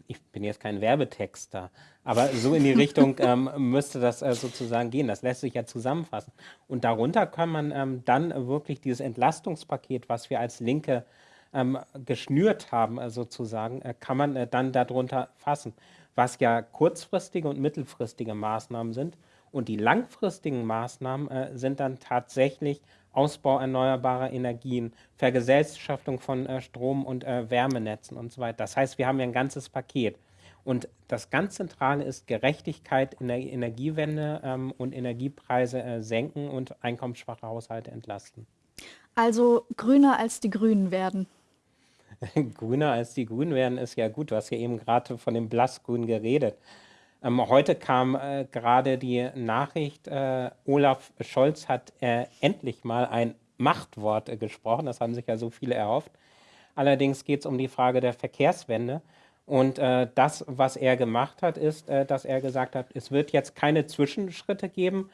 ich bin jetzt kein Werbetexter, aber so in die *laughs* Richtung ähm, müsste das äh, sozusagen gehen. Das lässt sich ja zusammenfassen. Und darunter kann man ähm, dann wirklich dieses Entlastungspaket, was wir als Linke ähm, geschnürt haben, äh, sozusagen, äh, kann man äh, dann darunter fassen, was ja kurzfristige und mittelfristige Maßnahmen sind. Und die langfristigen Maßnahmen äh, sind dann tatsächlich Ausbau erneuerbarer Energien, Vergesellschaftung von äh, Strom- und Wärmenetzen und so weiter. Das heißt, wir haben ja ein ganzes Paket. Und das ganz Zentrale ist Gerechtigkeit in der Energiewende ähm, und Energiepreise äh, senken und einkommensschwache Haushalte entlasten. Also grüner als die Grünen werden. *laughs* grüner als die Grünen werden ist ja gut. Du hast ja eben gerade von dem Blassgrün geredet. Ähm, heute kam äh, gerade die Nachricht, äh, Olaf Scholz hat äh, endlich mal ein Machtwort äh, gesprochen. Das haben sich ja so viele erhofft. Allerdings geht es um die Frage der Verkehrswende. Und äh, das, was er gemacht hat, ist, äh, dass er gesagt hat, es wird jetzt keine Zwischenschritte geben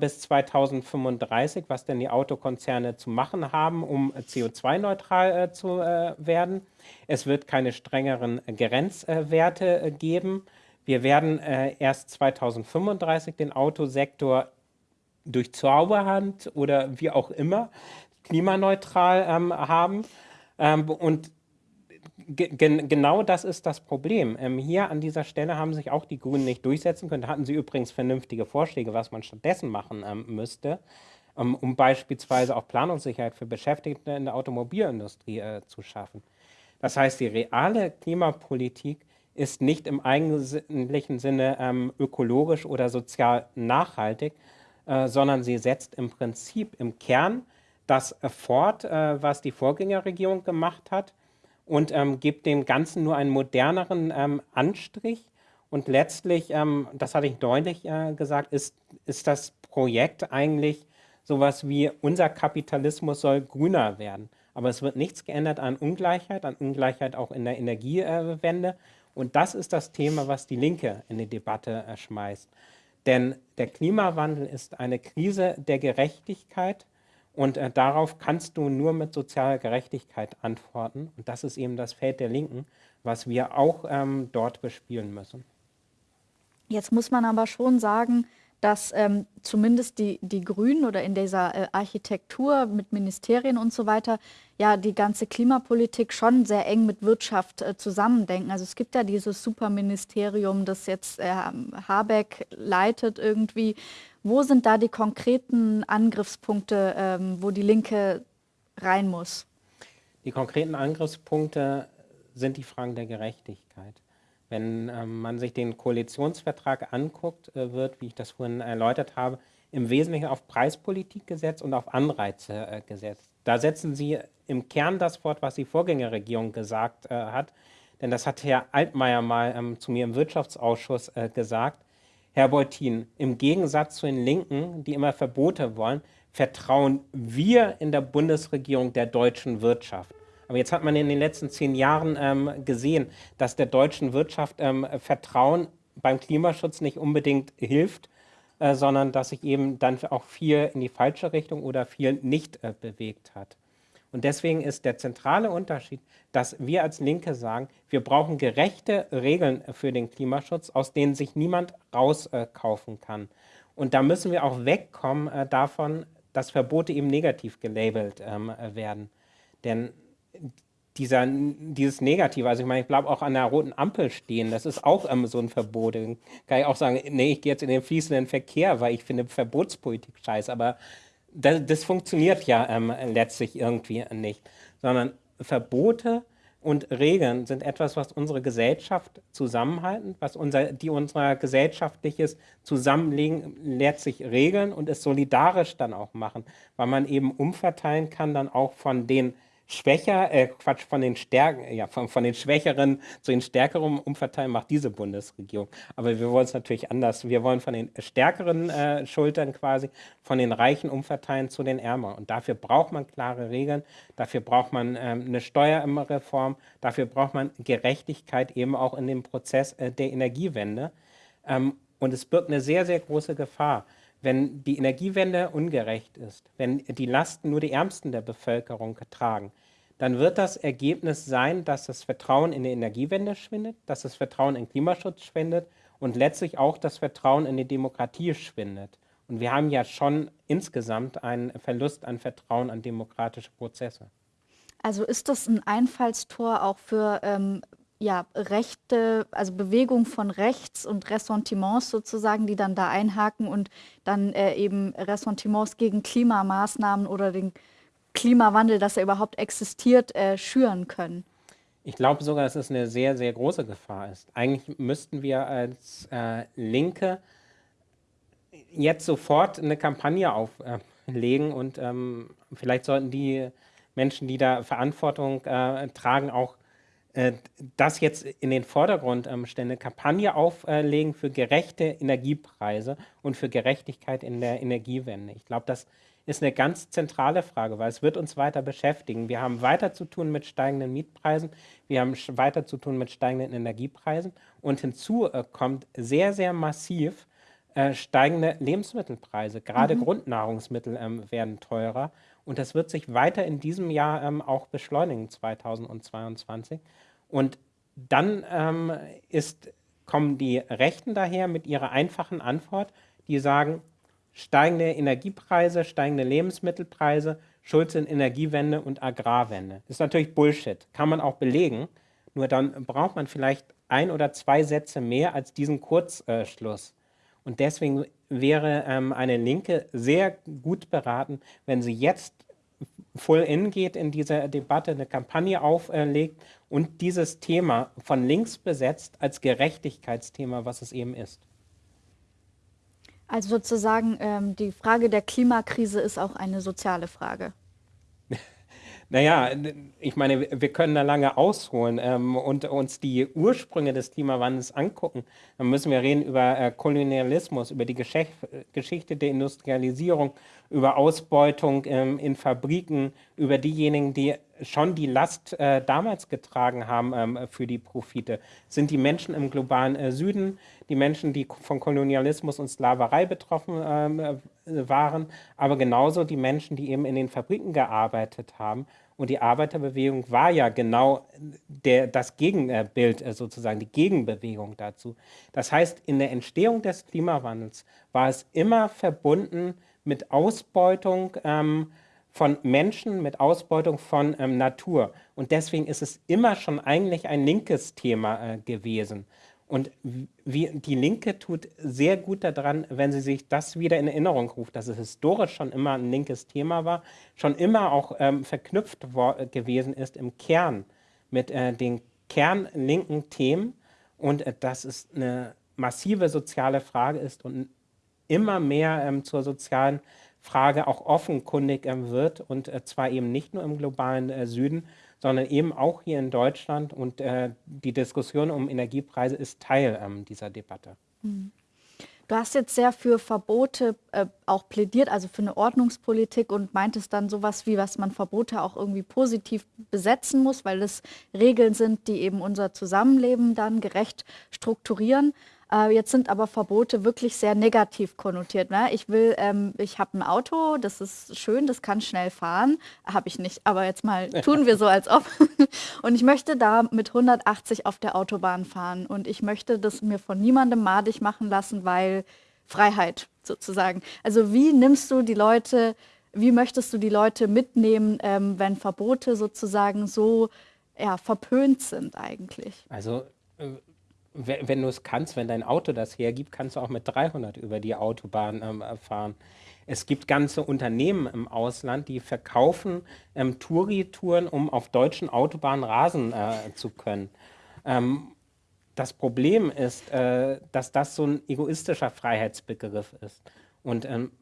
bis 2035, was denn die Autokonzerne zu machen haben, um CO2-neutral zu werden. Es wird keine strengeren Grenzwerte geben. Wir werden äh, erst 2035 den Autosektor durch Zauberhand oder wie auch immer klimaneutral ähm, haben. Ähm, und genau das ist das Problem. Ähm, hier an dieser Stelle haben sich auch die Grünen nicht durchsetzen können. Da hatten sie übrigens vernünftige Vorschläge, was man stattdessen machen ähm, müsste, ähm, um beispielsweise auch Planungssicherheit für Beschäftigte in der Automobilindustrie äh, zu schaffen. Das heißt, die reale Klimapolitik ist nicht im eigentlichen Sinne ähm, ökologisch oder sozial nachhaltig, äh, sondern sie setzt im Prinzip im Kern das fort, äh, was die Vorgängerregierung gemacht hat und ähm, gibt dem Ganzen nur einen moderneren ähm, Anstrich. Und letztlich, ähm, das hatte ich deutlich äh, gesagt, ist, ist das Projekt eigentlich sowas wie unser Kapitalismus soll grüner werden. Aber es wird nichts geändert an Ungleichheit, an Ungleichheit auch in der Energiewende. Und das ist das Thema, was die Linke in die Debatte äh, schmeißt. Denn der Klimawandel ist eine Krise der Gerechtigkeit und äh, darauf kannst du nur mit sozialer Gerechtigkeit antworten. Und das ist eben das Feld der Linken, was wir auch ähm, dort bespielen müssen. Jetzt muss man aber schon sagen, dass ähm, zumindest die, die Grünen oder in dieser äh, Architektur mit Ministerien und so weiter ja die ganze Klimapolitik schon sehr eng mit Wirtschaft äh, zusammendenken. Also es gibt ja dieses Superministerium, das jetzt äh, Habeck leitet irgendwie. Wo sind da die konkreten Angriffspunkte, ähm, wo die Linke rein muss? Die konkreten Angriffspunkte sind die Fragen der Gerechtigkeit. Wenn ähm, man sich den Koalitionsvertrag anguckt, äh, wird, wie ich das vorhin erläutert habe, im Wesentlichen auf Preispolitik gesetzt und auf Anreize äh, gesetzt. Da setzen Sie im Kern das Wort, was die Vorgängerregierung gesagt äh, hat. Denn das hat Herr Altmaier mal ähm, zu mir im Wirtschaftsausschuss äh, gesagt. Herr Beutin, im Gegensatz zu den Linken, die immer Verbote wollen, vertrauen wir in der Bundesregierung der deutschen Wirtschaft. Aber jetzt hat man in den letzten zehn Jahren ähm, gesehen, dass der deutschen Wirtschaft ähm, Vertrauen beim Klimaschutz nicht unbedingt hilft, äh, sondern dass sich eben dann auch viel in die falsche Richtung oder viel nicht äh, bewegt hat. Und deswegen ist der zentrale Unterschied, dass wir als Linke sagen, wir brauchen gerechte Regeln für den Klimaschutz, aus denen sich niemand rauskaufen kann. Und da müssen wir auch wegkommen äh, davon, dass Verbote eben negativ gelabelt ähm, werden. Denn dieser, dieses Negative, also ich meine, ich bleibe auch an der roten Ampel stehen, das ist auch ähm, so ein Verbot. Kann ich auch sagen, nee, ich gehe jetzt in den fließenden Verkehr, weil ich finde Verbotspolitik scheiße, aber das, das funktioniert ja ähm, letztlich irgendwie nicht, sondern Verbote und Regeln sind etwas, was unsere Gesellschaft zusammenhalten, was unser, die unser gesellschaftliches Zusammenlegen letztlich regeln und es solidarisch dann auch machen, weil man eben umverteilen kann dann auch von den schwächer, äh, Quatsch, von den Stärken, ja, von, von den Schwächeren zu den Stärkeren umverteilen, macht diese Bundesregierung. Aber wir wollen es natürlich anders. Wir wollen von den Stärkeren äh, Schultern quasi, von den Reichen umverteilen zu den Ärmeren. Und dafür braucht man klare Regeln, dafür braucht man ähm, eine Steuerreform, dafür braucht man Gerechtigkeit eben auch in dem Prozess äh, der Energiewende. Ähm, und es birgt eine sehr, sehr große Gefahr wenn die Energiewende ungerecht ist, wenn die Lasten nur die Ärmsten der Bevölkerung tragen, dann wird das Ergebnis sein, dass das Vertrauen in die Energiewende schwindet, dass das Vertrauen in Klimaschutz schwindet und letztlich auch das Vertrauen in die Demokratie schwindet. Und wir haben ja schon insgesamt einen Verlust an Vertrauen an demokratische Prozesse. Also ist das ein Einfallstor auch für ähm, ja, Rechte, also Bewegung von rechts und Ressentiments sozusagen, die dann da einhaken und dann äh, eben Ressentiments gegen Klimamaßnahmen oder den Klimawandel, dass er überhaupt existiert, äh, schüren können. Ich glaube sogar, dass es eine sehr, sehr große Gefahr ist. Eigentlich müssten wir als äh, Linke jetzt sofort eine Kampagne auflegen und ähm, vielleicht sollten die Menschen, die da Verantwortung äh, tragen, auch äh, das jetzt in den Vordergrund ähm, stellen, eine Kampagne auflegen für gerechte Energiepreise und für Gerechtigkeit in der Energiewende. Ich glaube, das ist eine ganz zentrale Frage, weil es wird uns weiter beschäftigen. Wir haben weiter zu tun mit steigenden Mietpreisen, wir haben weiter zu tun mit steigenden Energiepreisen und hinzu äh, kommt sehr, sehr massiv äh, steigende Lebensmittelpreise. Gerade mhm. Grundnahrungsmittel ähm, werden teurer und das wird sich weiter in diesem Jahr ähm, auch beschleunigen, 2022. Und dann ähm, ist, kommen die Rechten daher mit ihrer einfachen Antwort, die sagen, steigende Energiepreise, steigende Lebensmittelpreise, Schuld sind Energiewende und Agrarwende. Ist natürlich Bullshit, kann man auch belegen, nur dann braucht man vielleicht ein oder zwei Sätze mehr als diesen Kurzschluss. Und deswegen wäre ähm, eine Linke sehr gut beraten, wenn sie jetzt voll in geht in dieser Debatte, eine Kampagne auflegt und dieses Thema von links besetzt als Gerechtigkeitsthema, was es eben ist. Also sozusagen ähm, die Frage der Klimakrise ist auch eine soziale Frage. *laughs* Naja, ich meine, wir können da lange ausholen ähm, und uns die Ursprünge des Klimawandels angucken. Dann müssen wir reden über äh, Kolonialismus, über die Gesch Geschichte der Industrialisierung, über Ausbeutung ähm, in Fabriken, über diejenigen, die schon die Last äh, damals getragen haben ähm, für die Profite. Sind die Menschen im globalen äh, Süden, die Menschen, die von Kolonialismus und Sklaverei betroffen ähm, äh, waren, aber genauso die Menschen, die eben in den Fabriken gearbeitet haben. Und die Arbeiterbewegung war ja genau der, das Gegenbild äh, sozusagen, die Gegenbewegung dazu. Das heißt, in der Entstehung des Klimawandels war es immer verbunden mit Ausbeutung ähm, von Menschen, mit Ausbeutung von ähm, Natur. Und deswegen ist es immer schon eigentlich ein linkes Thema äh, gewesen. Und wie, die Linke tut sehr gut daran, wenn sie sich das wieder in Erinnerung ruft, dass es historisch schon immer ein linkes Thema war, schon immer auch ähm, verknüpft gewesen ist im Kern mit äh, den kernlinken Themen. Und äh, dass es eine massive soziale Frage ist und immer mehr ähm, zur sozialen Frage auch offenkundig ähm, wird und äh, zwar eben nicht nur im globalen äh, Süden, sondern eben auch hier in Deutschland und äh, die Diskussion um Energiepreise ist Teil ähm, dieser Debatte. Mhm. Du hast jetzt sehr für Verbote äh, auch plädiert, also für eine Ordnungspolitik und meintest dann sowas wie, was man Verbote auch irgendwie positiv besetzen muss, weil es Regeln sind, die eben unser Zusammenleben dann gerecht strukturieren. Äh, jetzt sind aber Verbote wirklich sehr negativ konnotiert. Ne? Ich will, ähm, ich habe ein Auto, das ist schön, das kann schnell fahren. Habe ich nicht, aber jetzt mal *laughs* tun wir so, als ob. *laughs* und ich möchte da mit 180 auf der Autobahn fahren. Und ich möchte das mir von niemandem madig machen lassen, weil Freiheit sozusagen. Also wie nimmst du die Leute, wie möchtest du die Leute mitnehmen, ähm, wenn Verbote sozusagen so ja, verpönt sind eigentlich? Also äh, wenn du es kannst, wenn dein Auto das hergibt, kannst du auch mit 300 über die Autobahn ähm, fahren. Es gibt ganze Unternehmen im Ausland, die verkaufen ähm, Touri-Touren, um auf deutschen Autobahnen rasen äh, zu können. Ähm, das Problem ist, äh, dass das so ein egoistischer Freiheitsbegriff ist. Und ähm,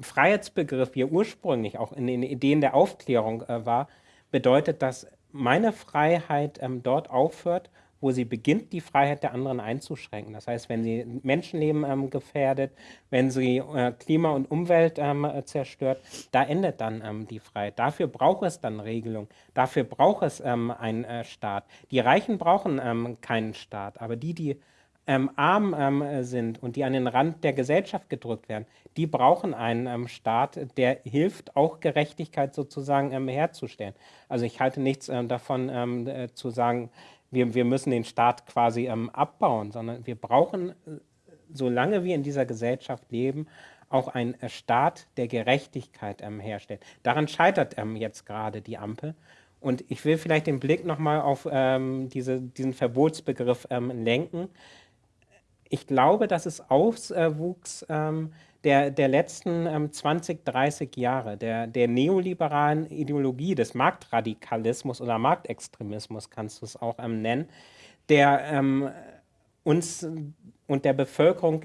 Freiheitsbegriff, wie er ursprünglich auch in den Ideen der Aufklärung äh, war, bedeutet, dass meine Freiheit ähm, dort aufhört, wo sie beginnt, die Freiheit der anderen einzuschränken. Das heißt, wenn sie Menschenleben ähm, gefährdet, wenn sie äh, Klima und Umwelt ähm, zerstört, da endet dann ähm, die Freiheit. Dafür braucht es dann Regelung, dafür braucht es ähm, einen äh, Staat. Die Reichen brauchen ähm, keinen Staat, aber die, die ähm, arm sind und die an den Rand der Gesellschaft gedrückt werden, die brauchen einen Staat, der hilft, auch Gerechtigkeit sozusagen herzustellen. Also ich halte nichts davon äh, zu sagen, wir, wir müssen den Staat quasi ähm, abbauen, sondern wir brauchen, äh, solange wir in dieser Gesellschaft leben, auch einen äh, Staat, der Gerechtigkeit ähm, herstellt. Daran scheitert ähm, jetzt gerade die Ampel. Und ich will vielleicht den Blick nochmal auf ähm, diese, diesen Verbotsbegriff ähm, lenken. Ich glaube, dass es Auswuchs ähm, der, der letzten ähm, 20, 30 Jahre, der, der neoliberalen Ideologie des Marktradikalismus oder Marktextremismus, kannst du es auch ähm, nennen, der ähm, uns und der Bevölkerung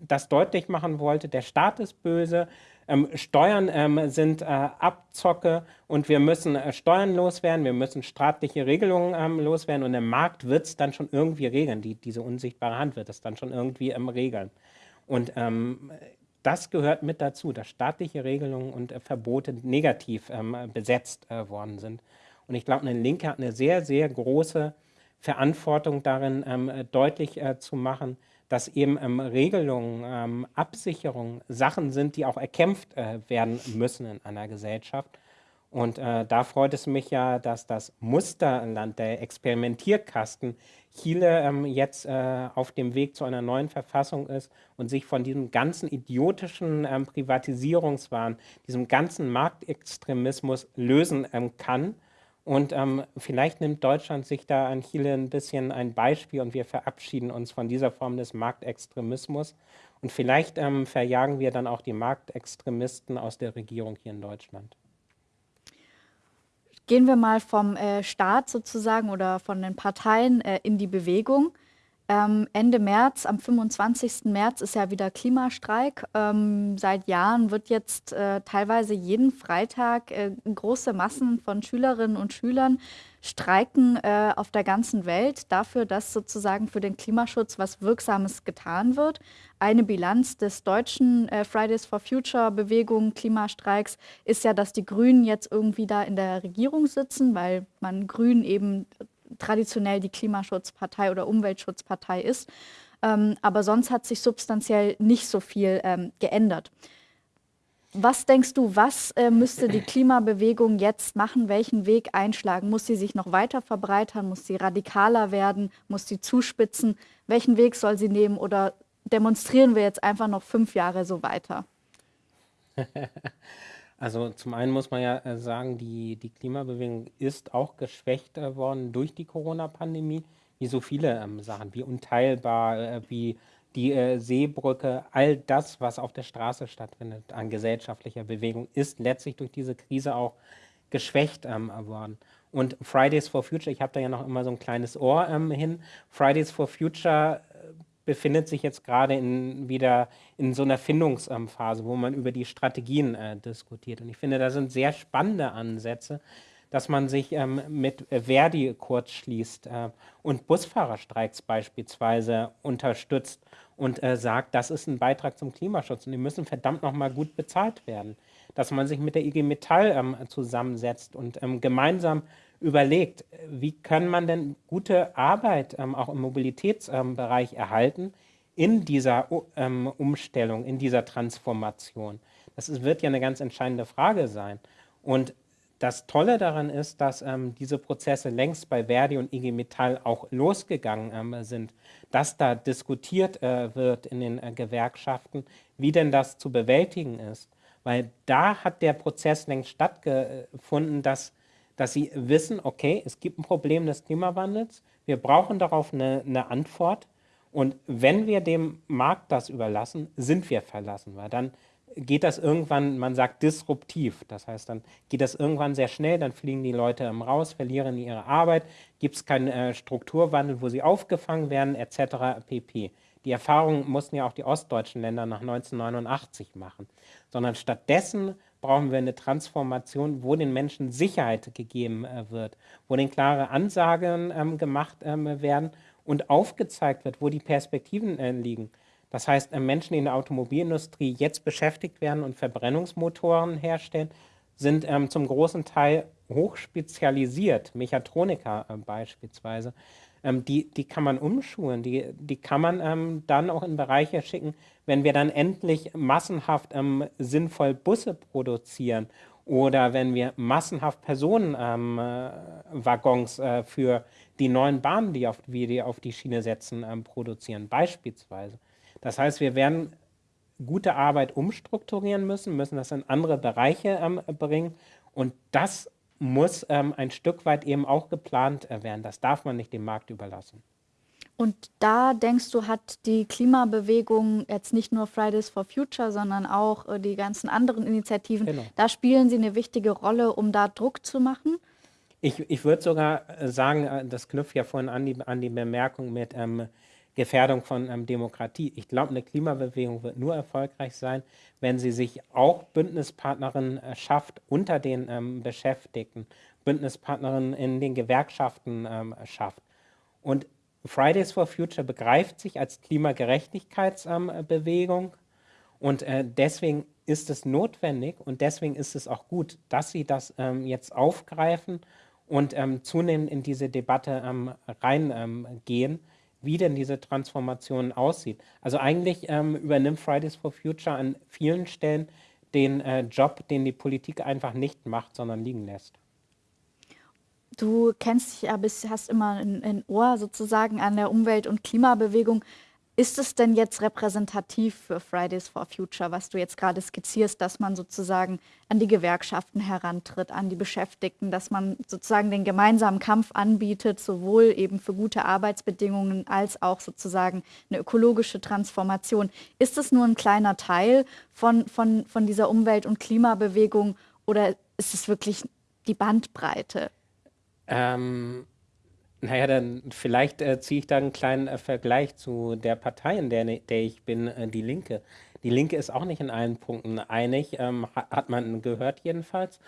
das deutlich machen wollte, der Staat ist böse, ähm, Steuern ähm, sind äh, Abzocke und wir müssen äh, Steuern loswerden, wir müssen staatliche Regelungen ähm, loswerden und der Markt wird es dann schon irgendwie regeln, die, diese unsichtbare Hand wird es dann schon irgendwie ähm, regeln. Und ähm, das gehört mit dazu, dass staatliche Regelungen und äh, Verbote negativ ähm, besetzt äh, worden sind. Und ich glaube, eine Linke hat eine sehr, sehr große Verantwortung darin, ähm, äh, deutlich äh, zu machen, dass eben ähm, Regelungen, ähm, Absicherungen Sachen sind, die auch erkämpft äh, werden müssen in einer Gesellschaft. Und äh, da freut es mich ja, dass das Musterland, der Experimentierkasten, Chile ähm, jetzt äh, auf dem Weg zu einer neuen Verfassung ist und sich von diesem ganzen idiotischen ähm, Privatisierungswahn, diesem ganzen Marktextremismus lösen ähm, kann. Und ähm, vielleicht nimmt Deutschland sich da an Chile ein bisschen ein Beispiel und wir verabschieden uns von dieser Form des Marktextremismus. Und vielleicht ähm, verjagen wir dann auch die Marktextremisten aus der Regierung hier in Deutschland. Gehen wir mal vom äh, Staat sozusagen oder von den Parteien äh, in die Bewegung. Ähm, Ende März, am 25. März ist ja wieder Klimastreik. Ähm, seit Jahren wird jetzt äh, teilweise jeden Freitag äh, große Massen von Schülerinnen und Schülern streiken äh, auf der ganzen Welt dafür, dass sozusagen für den Klimaschutz was Wirksames getan wird. Eine Bilanz des deutschen äh, Fridays for Future Bewegung Klimastreiks ist ja, dass die Grünen jetzt irgendwie da in der Regierung sitzen, weil man Grünen eben traditionell die Klimaschutzpartei oder Umweltschutzpartei ist. Ähm, aber sonst hat sich substanziell nicht so viel ähm, geändert. Was denkst du, was äh, müsste die Klimabewegung jetzt machen? Welchen Weg einschlagen? Muss sie sich noch weiter verbreitern? Muss sie radikaler werden? Muss sie zuspitzen? Welchen Weg soll sie nehmen? Oder demonstrieren wir jetzt einfach noch fünf Jahre so weiter? *laughs* Also zum einen muss man ja äh, sagen, die, die Klimabewegung ist auch geschwächt äh, worden durch die Corona-Pandemie, wie so viele ähm, Sachen, wie unteilbar, äh, wie die äh, Seebrücke, all das, was auf der Straße stattfindet an gesellschaftlicher Bewegung, ist letztlich durch diese Krise auch geschwächt ähm, worden. Und Fridays for Future, ich habe da ja noch immer so ein kleines Ohr ähm, hin, Fridays for Future befindet sich jetzt gerade in, wieder in so einer Findungsphase, wo man über die Strategien äh, diskutiert. Und ich finde, da sind sehr spannende Ansätze, dass man sich ähm, mit Verdi kurz schließt äh, und Busfahrerstreiks beispielsweise unterstützt und äh, sagt, das ist ein Beitrag zum Klimaschutz und die müssen verdammt nochmal gut bezahlt werden. Dass man sich mit der IG Metall ähm, zusammensetzt und ähm, gemeinsam überlegt, wie kann man denn gute Arbeit ähm, auch im Mobilitätsbereich ähm, erhalten in dieser ähm, Umstellung, in dieser Transformation. Das ist, wird ja eine ganz entscheidende Frage sein. Und das Tolle daran ist, dass ähm, diese Prozesse längst bei Verdi und IG Metall auch losgegangen ähm, sind, dass da diskutiert äh, wird in den äh, Gewerkschaften, wie denn das zu bewältigen ist. Weil da hat der Prozess längst stattgefunden, dass dass sie wissen, okay, es gibt ein Problem des Klimawandels, Wir brauchen darauf eine, eine Antwort. Und wenn wir dem Markt das überlassen, sind wir verlassen, weil dann geht das irgendwann, man sagt disruptiv, das heißt, dann geht das irgendwann sehr schnell, dann fliegen die Leute raus, verlieren ihre Arbeit, gibt es keinen äh, Strukturwandel, wo sie aufgefangen werden, etc. pp. Die Erfahrung mussten ja auch die ostdeutschen Länder nach 1989 machen, sondern stattdessen brauchen wir eine Transformation, wo den Menschen Sicherheit gegeben äh, wird, wo den klare Ansagen ähm, gemacht ähm, werden und aufgezeigt wird, wo die Perspektiven äh, liegen. Das heißt, äh, Menschen, die in der Automobilindustrie jetzt beschäftigt werden und Verbrennungsmotoren herstellen, sind ähm, zum großen Teil hochspezialisiert, Mechatroniker äh, beispielsweise. Ähm, die, die kann man umschulen, die, die kann man ähm, dann auch in Bereiche schicken, wenn wir dann endlich massenhaft ähm, sinnvoll Busse produzieren oder wenn wir massenhaft Personenwaggons ähm, äh, äh, für die neuen Bahnen, die auf, wir die auf die Schiene setzen, ähm, produzieren, beispielsweise. Das heißt, wir werden gute Arbeit umstrukturieren müssen, müssen das in andere Bereiche ähm, bringen und das muss ähm, ein Stück weit eben auch geplant äh, werden. Das darf man nicht dem Markt überlassen. Und da denkst du, hat die Klimabewegung jetzt nicht nur Fridays for Future, sondern auch äh, die ganzen anderen Initiativen, genau. da spielen sie eine wichtige Rolle, um da Druck zu machen? Ich, ich würde sogar äh, sagen, äh, das knüpft ja vorhin an die, an die Bemerkung mit ähm, Gefährdung von ähm, Demokratie. Ich glaube, eine Klimabewegung wird nur erfolgreich sein, wenn sie sich auch Bündnispartnerinnen äh, schafft unter den ähm, Beschäftigten, Bündnispartnerinnen in den Gewerkschaften ähm, schafft. Und Fridays for Future begreift sich als Klimagerechtigkeitsbewegung und äh, deswegen ist es notwendig und deswegen ist es auch gut, dass sie das ähm, jetzt aufgreifen und ähm, zunehmend in diese Debatte ähm, reingehen wie denn diese Transformation aussieht. Also eigentlich ähm, übernimmt Fridays for Future an vielen Stellen den äh, Job, den die Politik einfach nicht macht, sondern liegen lässt. Du kennst dich ja, hast immer ein, ein Ohr sozusagen an der Umwelt- und Klimabewegung. Ist es denn jetzt repräsentativ für Fridays for Future, was du jetzt gerade skizzierst, dass man sozusagen an die Gewerkschaften herantritt, an die Beschäftigten, dass man sozusagen den gemeinsamen Kampf anbietet, sowohl eben für gute Arbeitsbedingungen als auch sozusagen eine ökologische Transformation? Ist es nur ein kleiner Teil von, von, von dieser Umwelt- und Klimabewegung oder ist es wirklich die Bandbreite? Ähm naja, dann vielleicht äh, ziehe ich da einen kleinen äh, Vergleich zu der Partei, in der, der ich bin, äh, die Linke. Die Linke ist auch nicht in allen Punkten einig, ähm, hat, hat, man gehört jedenfalls.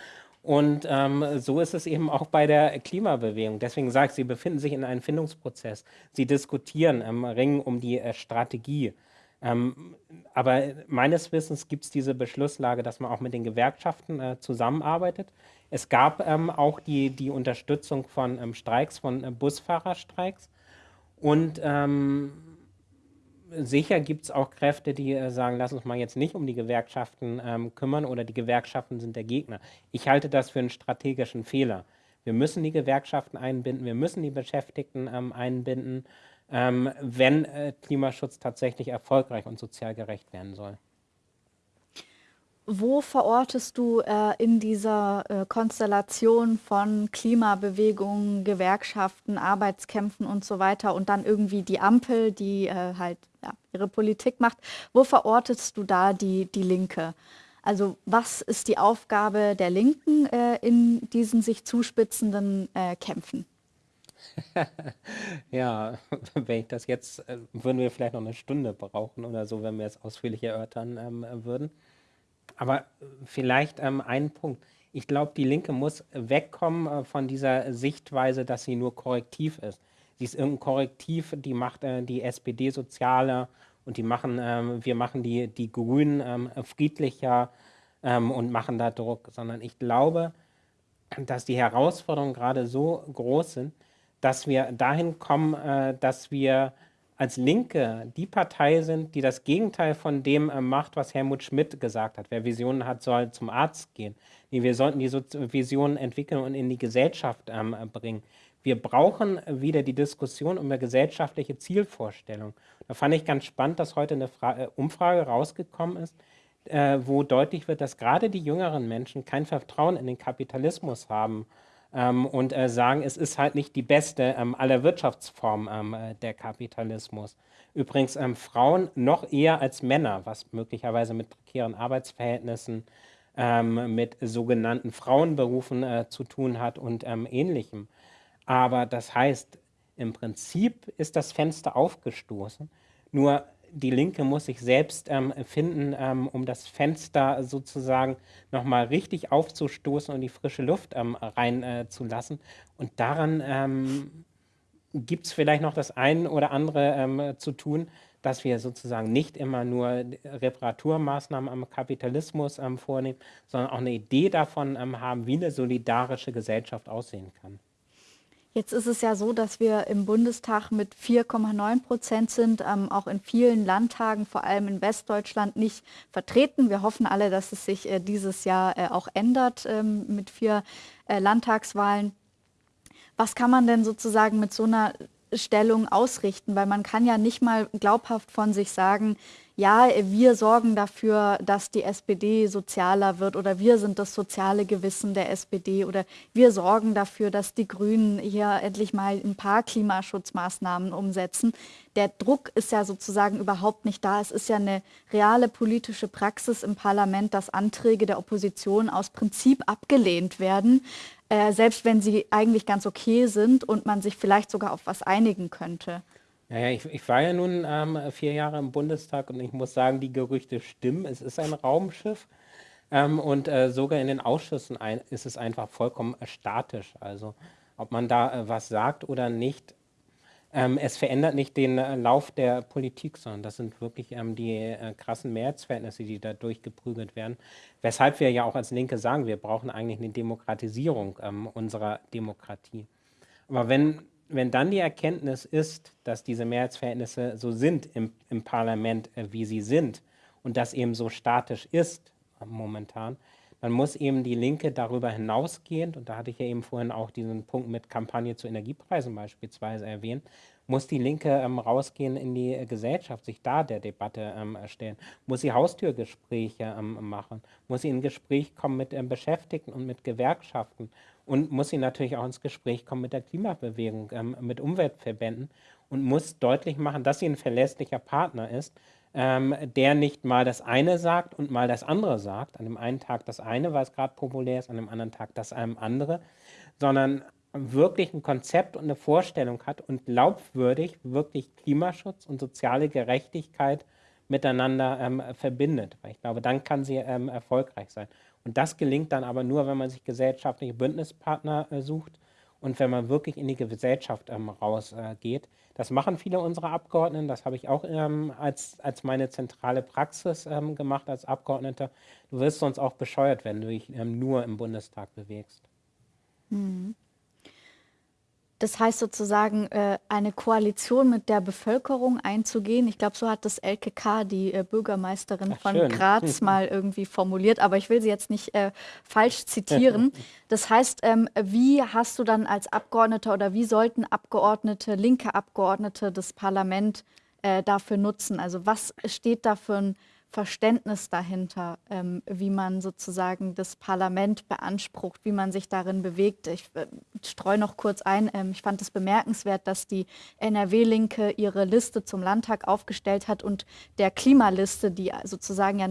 Und ähm, so ist es eben auch bei der Klimabewegung. Deswegen sage ich, sie befinden sich in einem Findungsprozess. Sie diskutieren, ähm, ringen um die äh, Strategie. Ähm, aber meines Wissens gibt es diese Beschlusslage, dass man auch mit den Gewerkschaften äh, zusammenarbeitet. Es gab ähm, auch die, die Unterstützung von ähm, Streiks, von äh, Busfahrerstreiks. Und ähm, sicher gibt es auch Kräfte, die äh, sagen, lass uns mal jetzt nicht um die Gewerkschaften ähm, kümmern oder die Gewerkschaften sind der Gegner. Ich halte das für einen strategischen Fehler. Wir müssen die Gewerkschaften einbinden, wir müssen die Beschäftigten ähm, einbinden, ähm, wenn äh, Klimaschutz tatsächlich erfolgreich und sozial gerecht werden soll. Wo verortest du äh, in dieser äh, Konstellation von Klimabewegungen, Gewerkschaften, Arbeitskämpfen und so weiter und dann irgendwie die Ampel, die äh, halt ja, ihre Politik macht, wo verortest du da die, die Linke? Also was ist die Aufgabe der Linken äh, in diesen sich zuspitzenden äh, Kämpfen? *laughs* ja, *laughs* wenn ich das jetzt, äh, würden wir vielleicht noch eine Stunde brauchen oder so, wenn wir es ausführlich erörtern ähm, würden. Aber vielleicht ähm, ein Punkt. Ich glaube, die Linke muss wegkommen äh, von dieser Sichtweise, dass sie nur korrektiv ist. Sie ist irgendein Korrektiv, die macht äh, die SPD sozialer und die machen, ähm, wir machen die, die Grünen ähm, friedlicher ähm, und machen da Druck, sondern ich glaube, dass die Herausforderungen gerade so groß sind, dass wir dahin kommen, äh, dass wir als Linke die Partei sind, die das Gegenteil von dem äh, macht, was Helmut Schmidt gesagt hat. Wer Visionen hat, soll zum Arzt gehen. Nee, wir sollten diese Visionen entwickeln und in die Gesellschaft ähm, bringen. Wir brauchen wieder die Diskussion über gesellschaftliche Zielvorstellungen. Da fand ich ganz spannend, dass heute eine Fra äh, Umfrage rausgekommen ist, äh, wo deutlich wird, dass gerade die jüngeren Menschen kein Vertrauen in den Kapitalismus haben ähm, und äh, sagen, es ist halt nicht die beste ähm, aller Wirtschaftsformen ähm, äh, der Kapitalismus. Übrigens ähm, Frauen noch eher als Männer, was möglicherweise mit prekären Arbeitsverhältnissen, ähm, mit sogenannten Frauenberufen äh, zu tun hat und ähm, ähnlichem. Aber das heißt, im Prinzip ist das Fenster aufgestoßen, nur die Linke muss sich selbst ähm, finden, ähm, um das Fenster sozusagen nochmal richtig aufzustoßen und die frische Luft ähm, reinzulassen. Äh, und daran ähm, gibt es vielleicht noch das eine oder andere ähm, zu tun, dass wir sozusagen nicht immer nur Reparaturmaßnahmen am Kapitalismus ähm, vornehmen, sondern auch eine Idee davon haben, wie eine solidarische Gesellschaft aussehen kann. Jetzt ist es ja so, dass wir im Bundestag mit 4,9 Prozent sind, ähm, auch in vielen Landtagen, vor allem in Westdeutschland, nicht vertreten. Wir hoffen alle, dass es sich äh, dieses Jahr äh, auch ändert ähm, mit vier äh, Landtagswahlen. Was kann man denn sozusagen mit so einer Stellung ausrichten? Weil man kann ja nicht mal glaubhaft von sich sagen, ja, wir sorgen dafür, dass die SPD sozialer wird oder wir sind das soziale Gewissen der SPD oder wir sorgen dafür, dass die Grünen hier endlich mal ein paar Klimaschutzmaßnahmen umsetzen. Der Druck ist ja sozusagen überhaupt nicht da. Es ist ja eine reale politische Praxis im Parlament, dass Anträge der Opposition aus Prinzip abgelehnt werden, äh, selbst wenn sie eigentlich ganz okay sind und man sich vielleicht sogar auf was einigen könnte. Naja, ich, ich war ja nun ähm, vier Jahre im Bundestag und ich muss sagen, die Gerüchte stimmen. Es ist ein Raumschiff ähm, und äh, sogar in den Ausschüssen ein, ist es einfach vollkommen äh, statisch. Also ob man da äh, was sagt oder nicht, ähm, es verändert nicht den äh, Lauf der Politik, sondern das sind wirklich ähm, die äh, krassen Mehrheitsverhältnisse, die da durchgeprügelt werden. Weshalb wir ja auch als Linke sagen, wir brauchen eigentlich eine Demokratisierung ähm, unserer Demokratie. Aber wenn wenn dann die Erkenntnis ist, dass diese Mehrheitsverhältnisse so sind im, im Parlament, äh, wie sie sind und das eben so statisch ist äh, momentan, dann muss eben die Linke darüber hinausgehend, und da hatte ich ja eben vorhin auch diesen Punkt mit Kampagne zu Energiepreisen beispielsweise erwähnt, muss die Linke ähm, rausgehen in die äh, Gesellschaft, sich da der Debatte ähm, stellen, muss sie Haustürgespräche ähm, machen, muss sie in Gespräch kommen mit ähm, Beschäftigten und mit Gewerkschaften? Und muss sie natürlich auch ins Gespräch kommen mit der Klimabewegung, ähm, mit Umweltverbänden? Und muss deutlich machen, dass sie ein verlässlicher Partner ist, ähm, der nicht mal das eine sagt und mal das andere sagt, an dem einen Tag das eine, weil es gerade populär ist, an dem anderen Tag das einem andere, sondern wirklich ein Konzept und eine Vorstellung hat und glaubwürdig wirklich Klimaschutz und soziale Gerechtigkeit miteinander ähm, verbindet. Weil ich glaube, dann kann sie ähm, erfolgreich sein. Und das gelingt dann aber nur, wenn man sich gesellschaftliche Bündnispartner äh, sucht und wenn man wirklich in die Gesellschaft ähm, rausgeht. Äh, das machen viele unserer Abgeordneten, das habe ich auch ähm, als, als meine zentrale Praxis ähm, gemacht als Abgeordneter. Du wirst sonst auch bescheuert, wenn du dich ähm, nur im Bundestag bewegst. Mhm. Das heißt sozusagen, äh, eine Koalition mit der Bevölkerung einzugehen. Ich glaube, so hat das LKK, die äh, Bürgermeisterin Ach, von schön. Graz, *laughs* mal irgendwie formuliert, aber ich will sie jetzt nicht äh, falsch zitieren. *laughs* Das heißt, ähm, wie hast du dann als Abgeordneter oder wie sollten Abgeordnete, linke Abgeordnete das Parlament äh, dafür nutzen? Also was steht da für ein Verständnis dahinter, ähm, wie man sozusagen das Parlament beansprucht, wie man sich darin bewegt. Ich äh, streue noch kurz ein, ähm, ich fand es bemerkenswert, dass die NRW-Linke ihre Liste zum Landtag aufgestellt hat und der Klimaliste, die sozusagen ja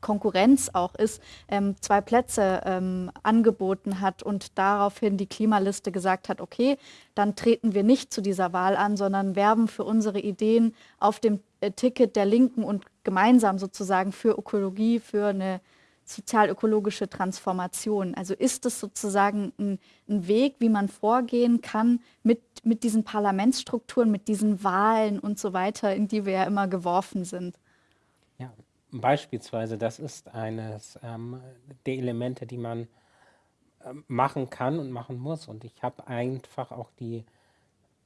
Konkurrenz auch ist, ähm, zwei Plätze ähm, angeboten hat und daraufhin die Klimaliste gesagt hat, okay, dann treten wir nicht zu dieser Wahl an, sondern werben für unsere Ideen auf dem äh, Ticket der Linken und gemeinsam sozusagen für Ökologie, für eine sozial-ökologische Transformation. Also ist es sozusagen ein, ein, Weg, wie man vorgehen kann mit, mit diesen Parlamentsstrukturen, mit diesen Wahlen und so weiter, in die wir ja immer geworfen sind? Ja, Beispielsweise, das ist eines ähm, der Elemente, die man äh, machen kann und machen muss. Und ich habe einfach auch die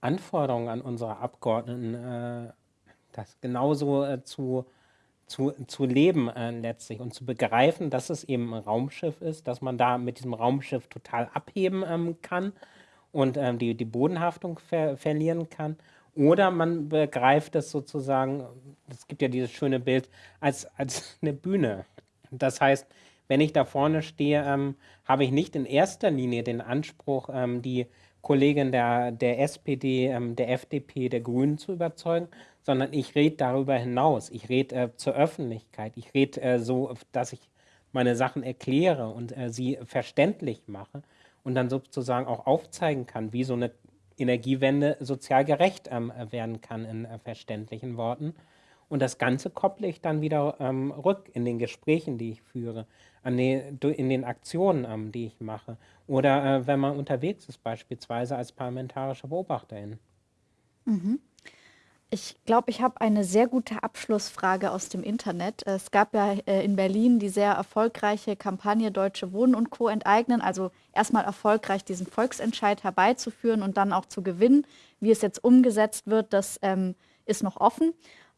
Anforderungen an unsere Abgeordneten, äh, das genauso äh, zu, zu, zu leben äh, letztlich und zu begreifen, dass es eben ein Raumschiff ist, dass man da mit diesem Raumschiff total abheben ähm, kann und ähm, die, die Bodenhaftung ver verlieren kann oder man begreift es sozusagen, es gibt ja dieses schöne Bild, als, als *laughs* eine Bühne. Das heißt, wenn ich da vorne stehe, ähm, habe ich nicht in erster Linie den Anspruch, ähm, die Kollegen der, der SPD, ähm, der FDP, der Grünen zu überzeugen, sondern ich rede darüber hinaus. Ich rede äh, zur Öffentlichkeit. Ich rede äh, so, dass ich meine Sachen erkläre und äh, sie verständlich mache und dann sozusagen auch aufzeigen kann, wie so eine Energiewende sozial gerecht ähm, werden kann in äh, verständlichen Worten. Und das Ganze kopple ich dann wieder ähm, rück in den Gesprächen, die ich führe, die, in den Aktionen, ähm, die ich mache. Oder äh, wenn man unterwegs ist, beispielsweise als parlamentarische Beobachterin. Mhm. Ich glaube, ich habe eine sehr gute Abschlussfrage aus dem Internet. Es gab ja äh, in Berlin die sehr erfolgreiche Kampagne Deutsche Wohnen und Co. enteignen. Also erstmal erfolgreich diesen Volksentscheid herbeizuführen und dann auch zu gewinnen. Wie es jetzt umgesetzt wird, das ähm, ist noch offen.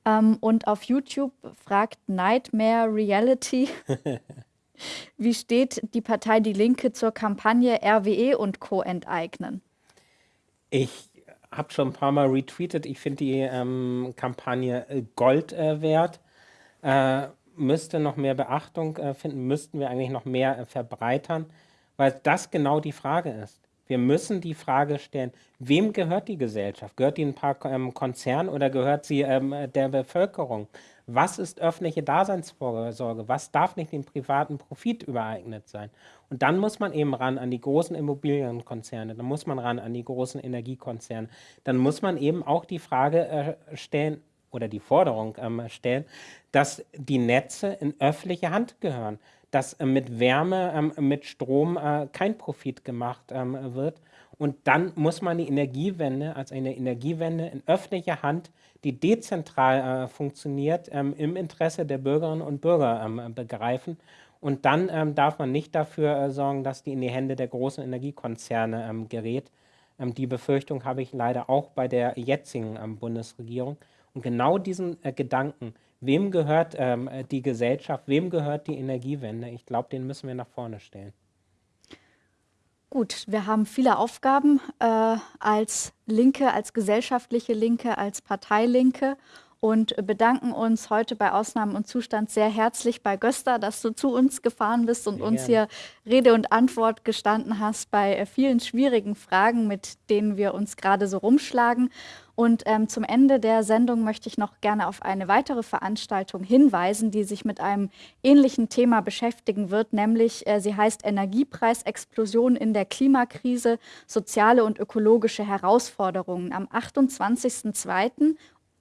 Ähm, und auf YouTube fragt Nightmare Reality, *laughs* wie steht die Partei Die Linke zur Kampagne RWE und Co. enteignen? Ich habe schon ein paar Mal retweetet. Ich finde die ähm, Kampagne äh, Gold äh, wert. Äh, müsste noch mehr Beachtung äh, finden, müssten wir eigentlich noch mehr äh, verbreitern, weil das genau die Frage ist. Wir müssen die Frage stellen, wem gehört die Gesellschaft? Gehört die ein paar ähm, Konzernen oder gehört sie ähm, der Bevölkerung? Was ist öffentliche Daseinsvorsorge? Was darf nicht dem privaten Profit übereignet sein? Und dann muss man eben ran an die großen Immobilienkonzerne, dann muss man ran an die großen Energiekonzerne. Dann muss man eben auch die Frage äh, stellen oder die Forderung ähm, stellen, dass die Netze in öffentliche Hand gehören, dass äh, mit Wärme, ähm, mit Strom äh, kein Profit gemacht ähm, wird. Und dann muss man die Energiewende als eine Energiewende in öffentlicher Hand, die dezentral äh, funktioniert, ähm, im Interesse der Bürgerinnen und Bürger ähm, begreifen. Und dann ähm, darf man nicht dafür äh, sorgen, dass die in die Hände der großen Energiekonzerne ähm, gerät. Ähm, die Befürchtung habe ich leider auch bei der jetzigen ähm, Bundesregierung. Und genau diesen äh, Gedanken, wem gehört ähm, die Gesellschaft, wem gehört die Energiewende, ich glaube, den müssen wir nach vorne stellen. Gut, wir haben viele Aufgaben äh, als Linke, als gesellschaftliche Linke, als Parteilinke und bedanken uns heute bei Ausnahmen und Zustand sehr herzlich bei Gösta, dass du zu uns gefahren bist und ja. uns hier Rede und Antwort gestanden hast bei äh, vielen schwierigen Fragen, mit denen wir uns gerade so rumschlagen. Und ähm, zum Ende der Sendung möchte ich noch gerne auf eine weitere Veranstaltung hinweisen, die sich mit einem ähnlichen Thema beschäftigen wird, nämlich äh, sie heißt Energiepreisexplosion in der Klimakrise, soziale und ökologische Herausforderungen. Am 28.02.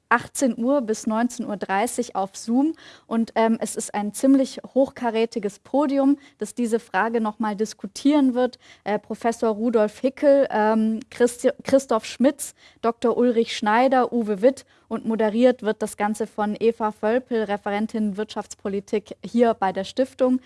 18 Uhr bis 19.30 Uhr auf Zoom. Und ähm, es ist ein ziemlich hochkarätiges Podium, das diese Frage nochmal diskutieren wird. Äh, Professor Rudolf Hickel, ähm, Christi Christoph Schmitz, Dr. Ulrich Schneider, Uwe Witt und moderiert wird das Ganze von Eva Völpel, Referentin Wirtschaftspolitik hier bei der Stiftung.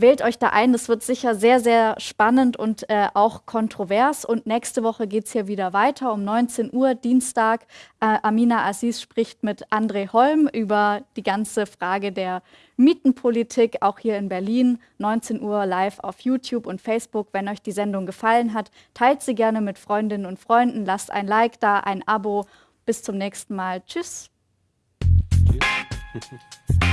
Wählt euch da ein, das wird sicher sehr, sehr spannend und äh, auch kontrovers. Und nächste Woche geht es hier wieder weiter um 19 Uhr, Dienstag. Äh, Amina Aziz spricht mit André Holm über die ganze Frage der Mietenpolitik, auch hier in Berlin. 19 Uhr live auf YouTube und Facebook. Wenn euch die Sendung gefallen hat, teilt sie gerne mit Freundinnen und Freunden. Lasst ein Like da, ein Abo. Bis zum nächsten Mal. Tschüss. Tschüss. *laughs*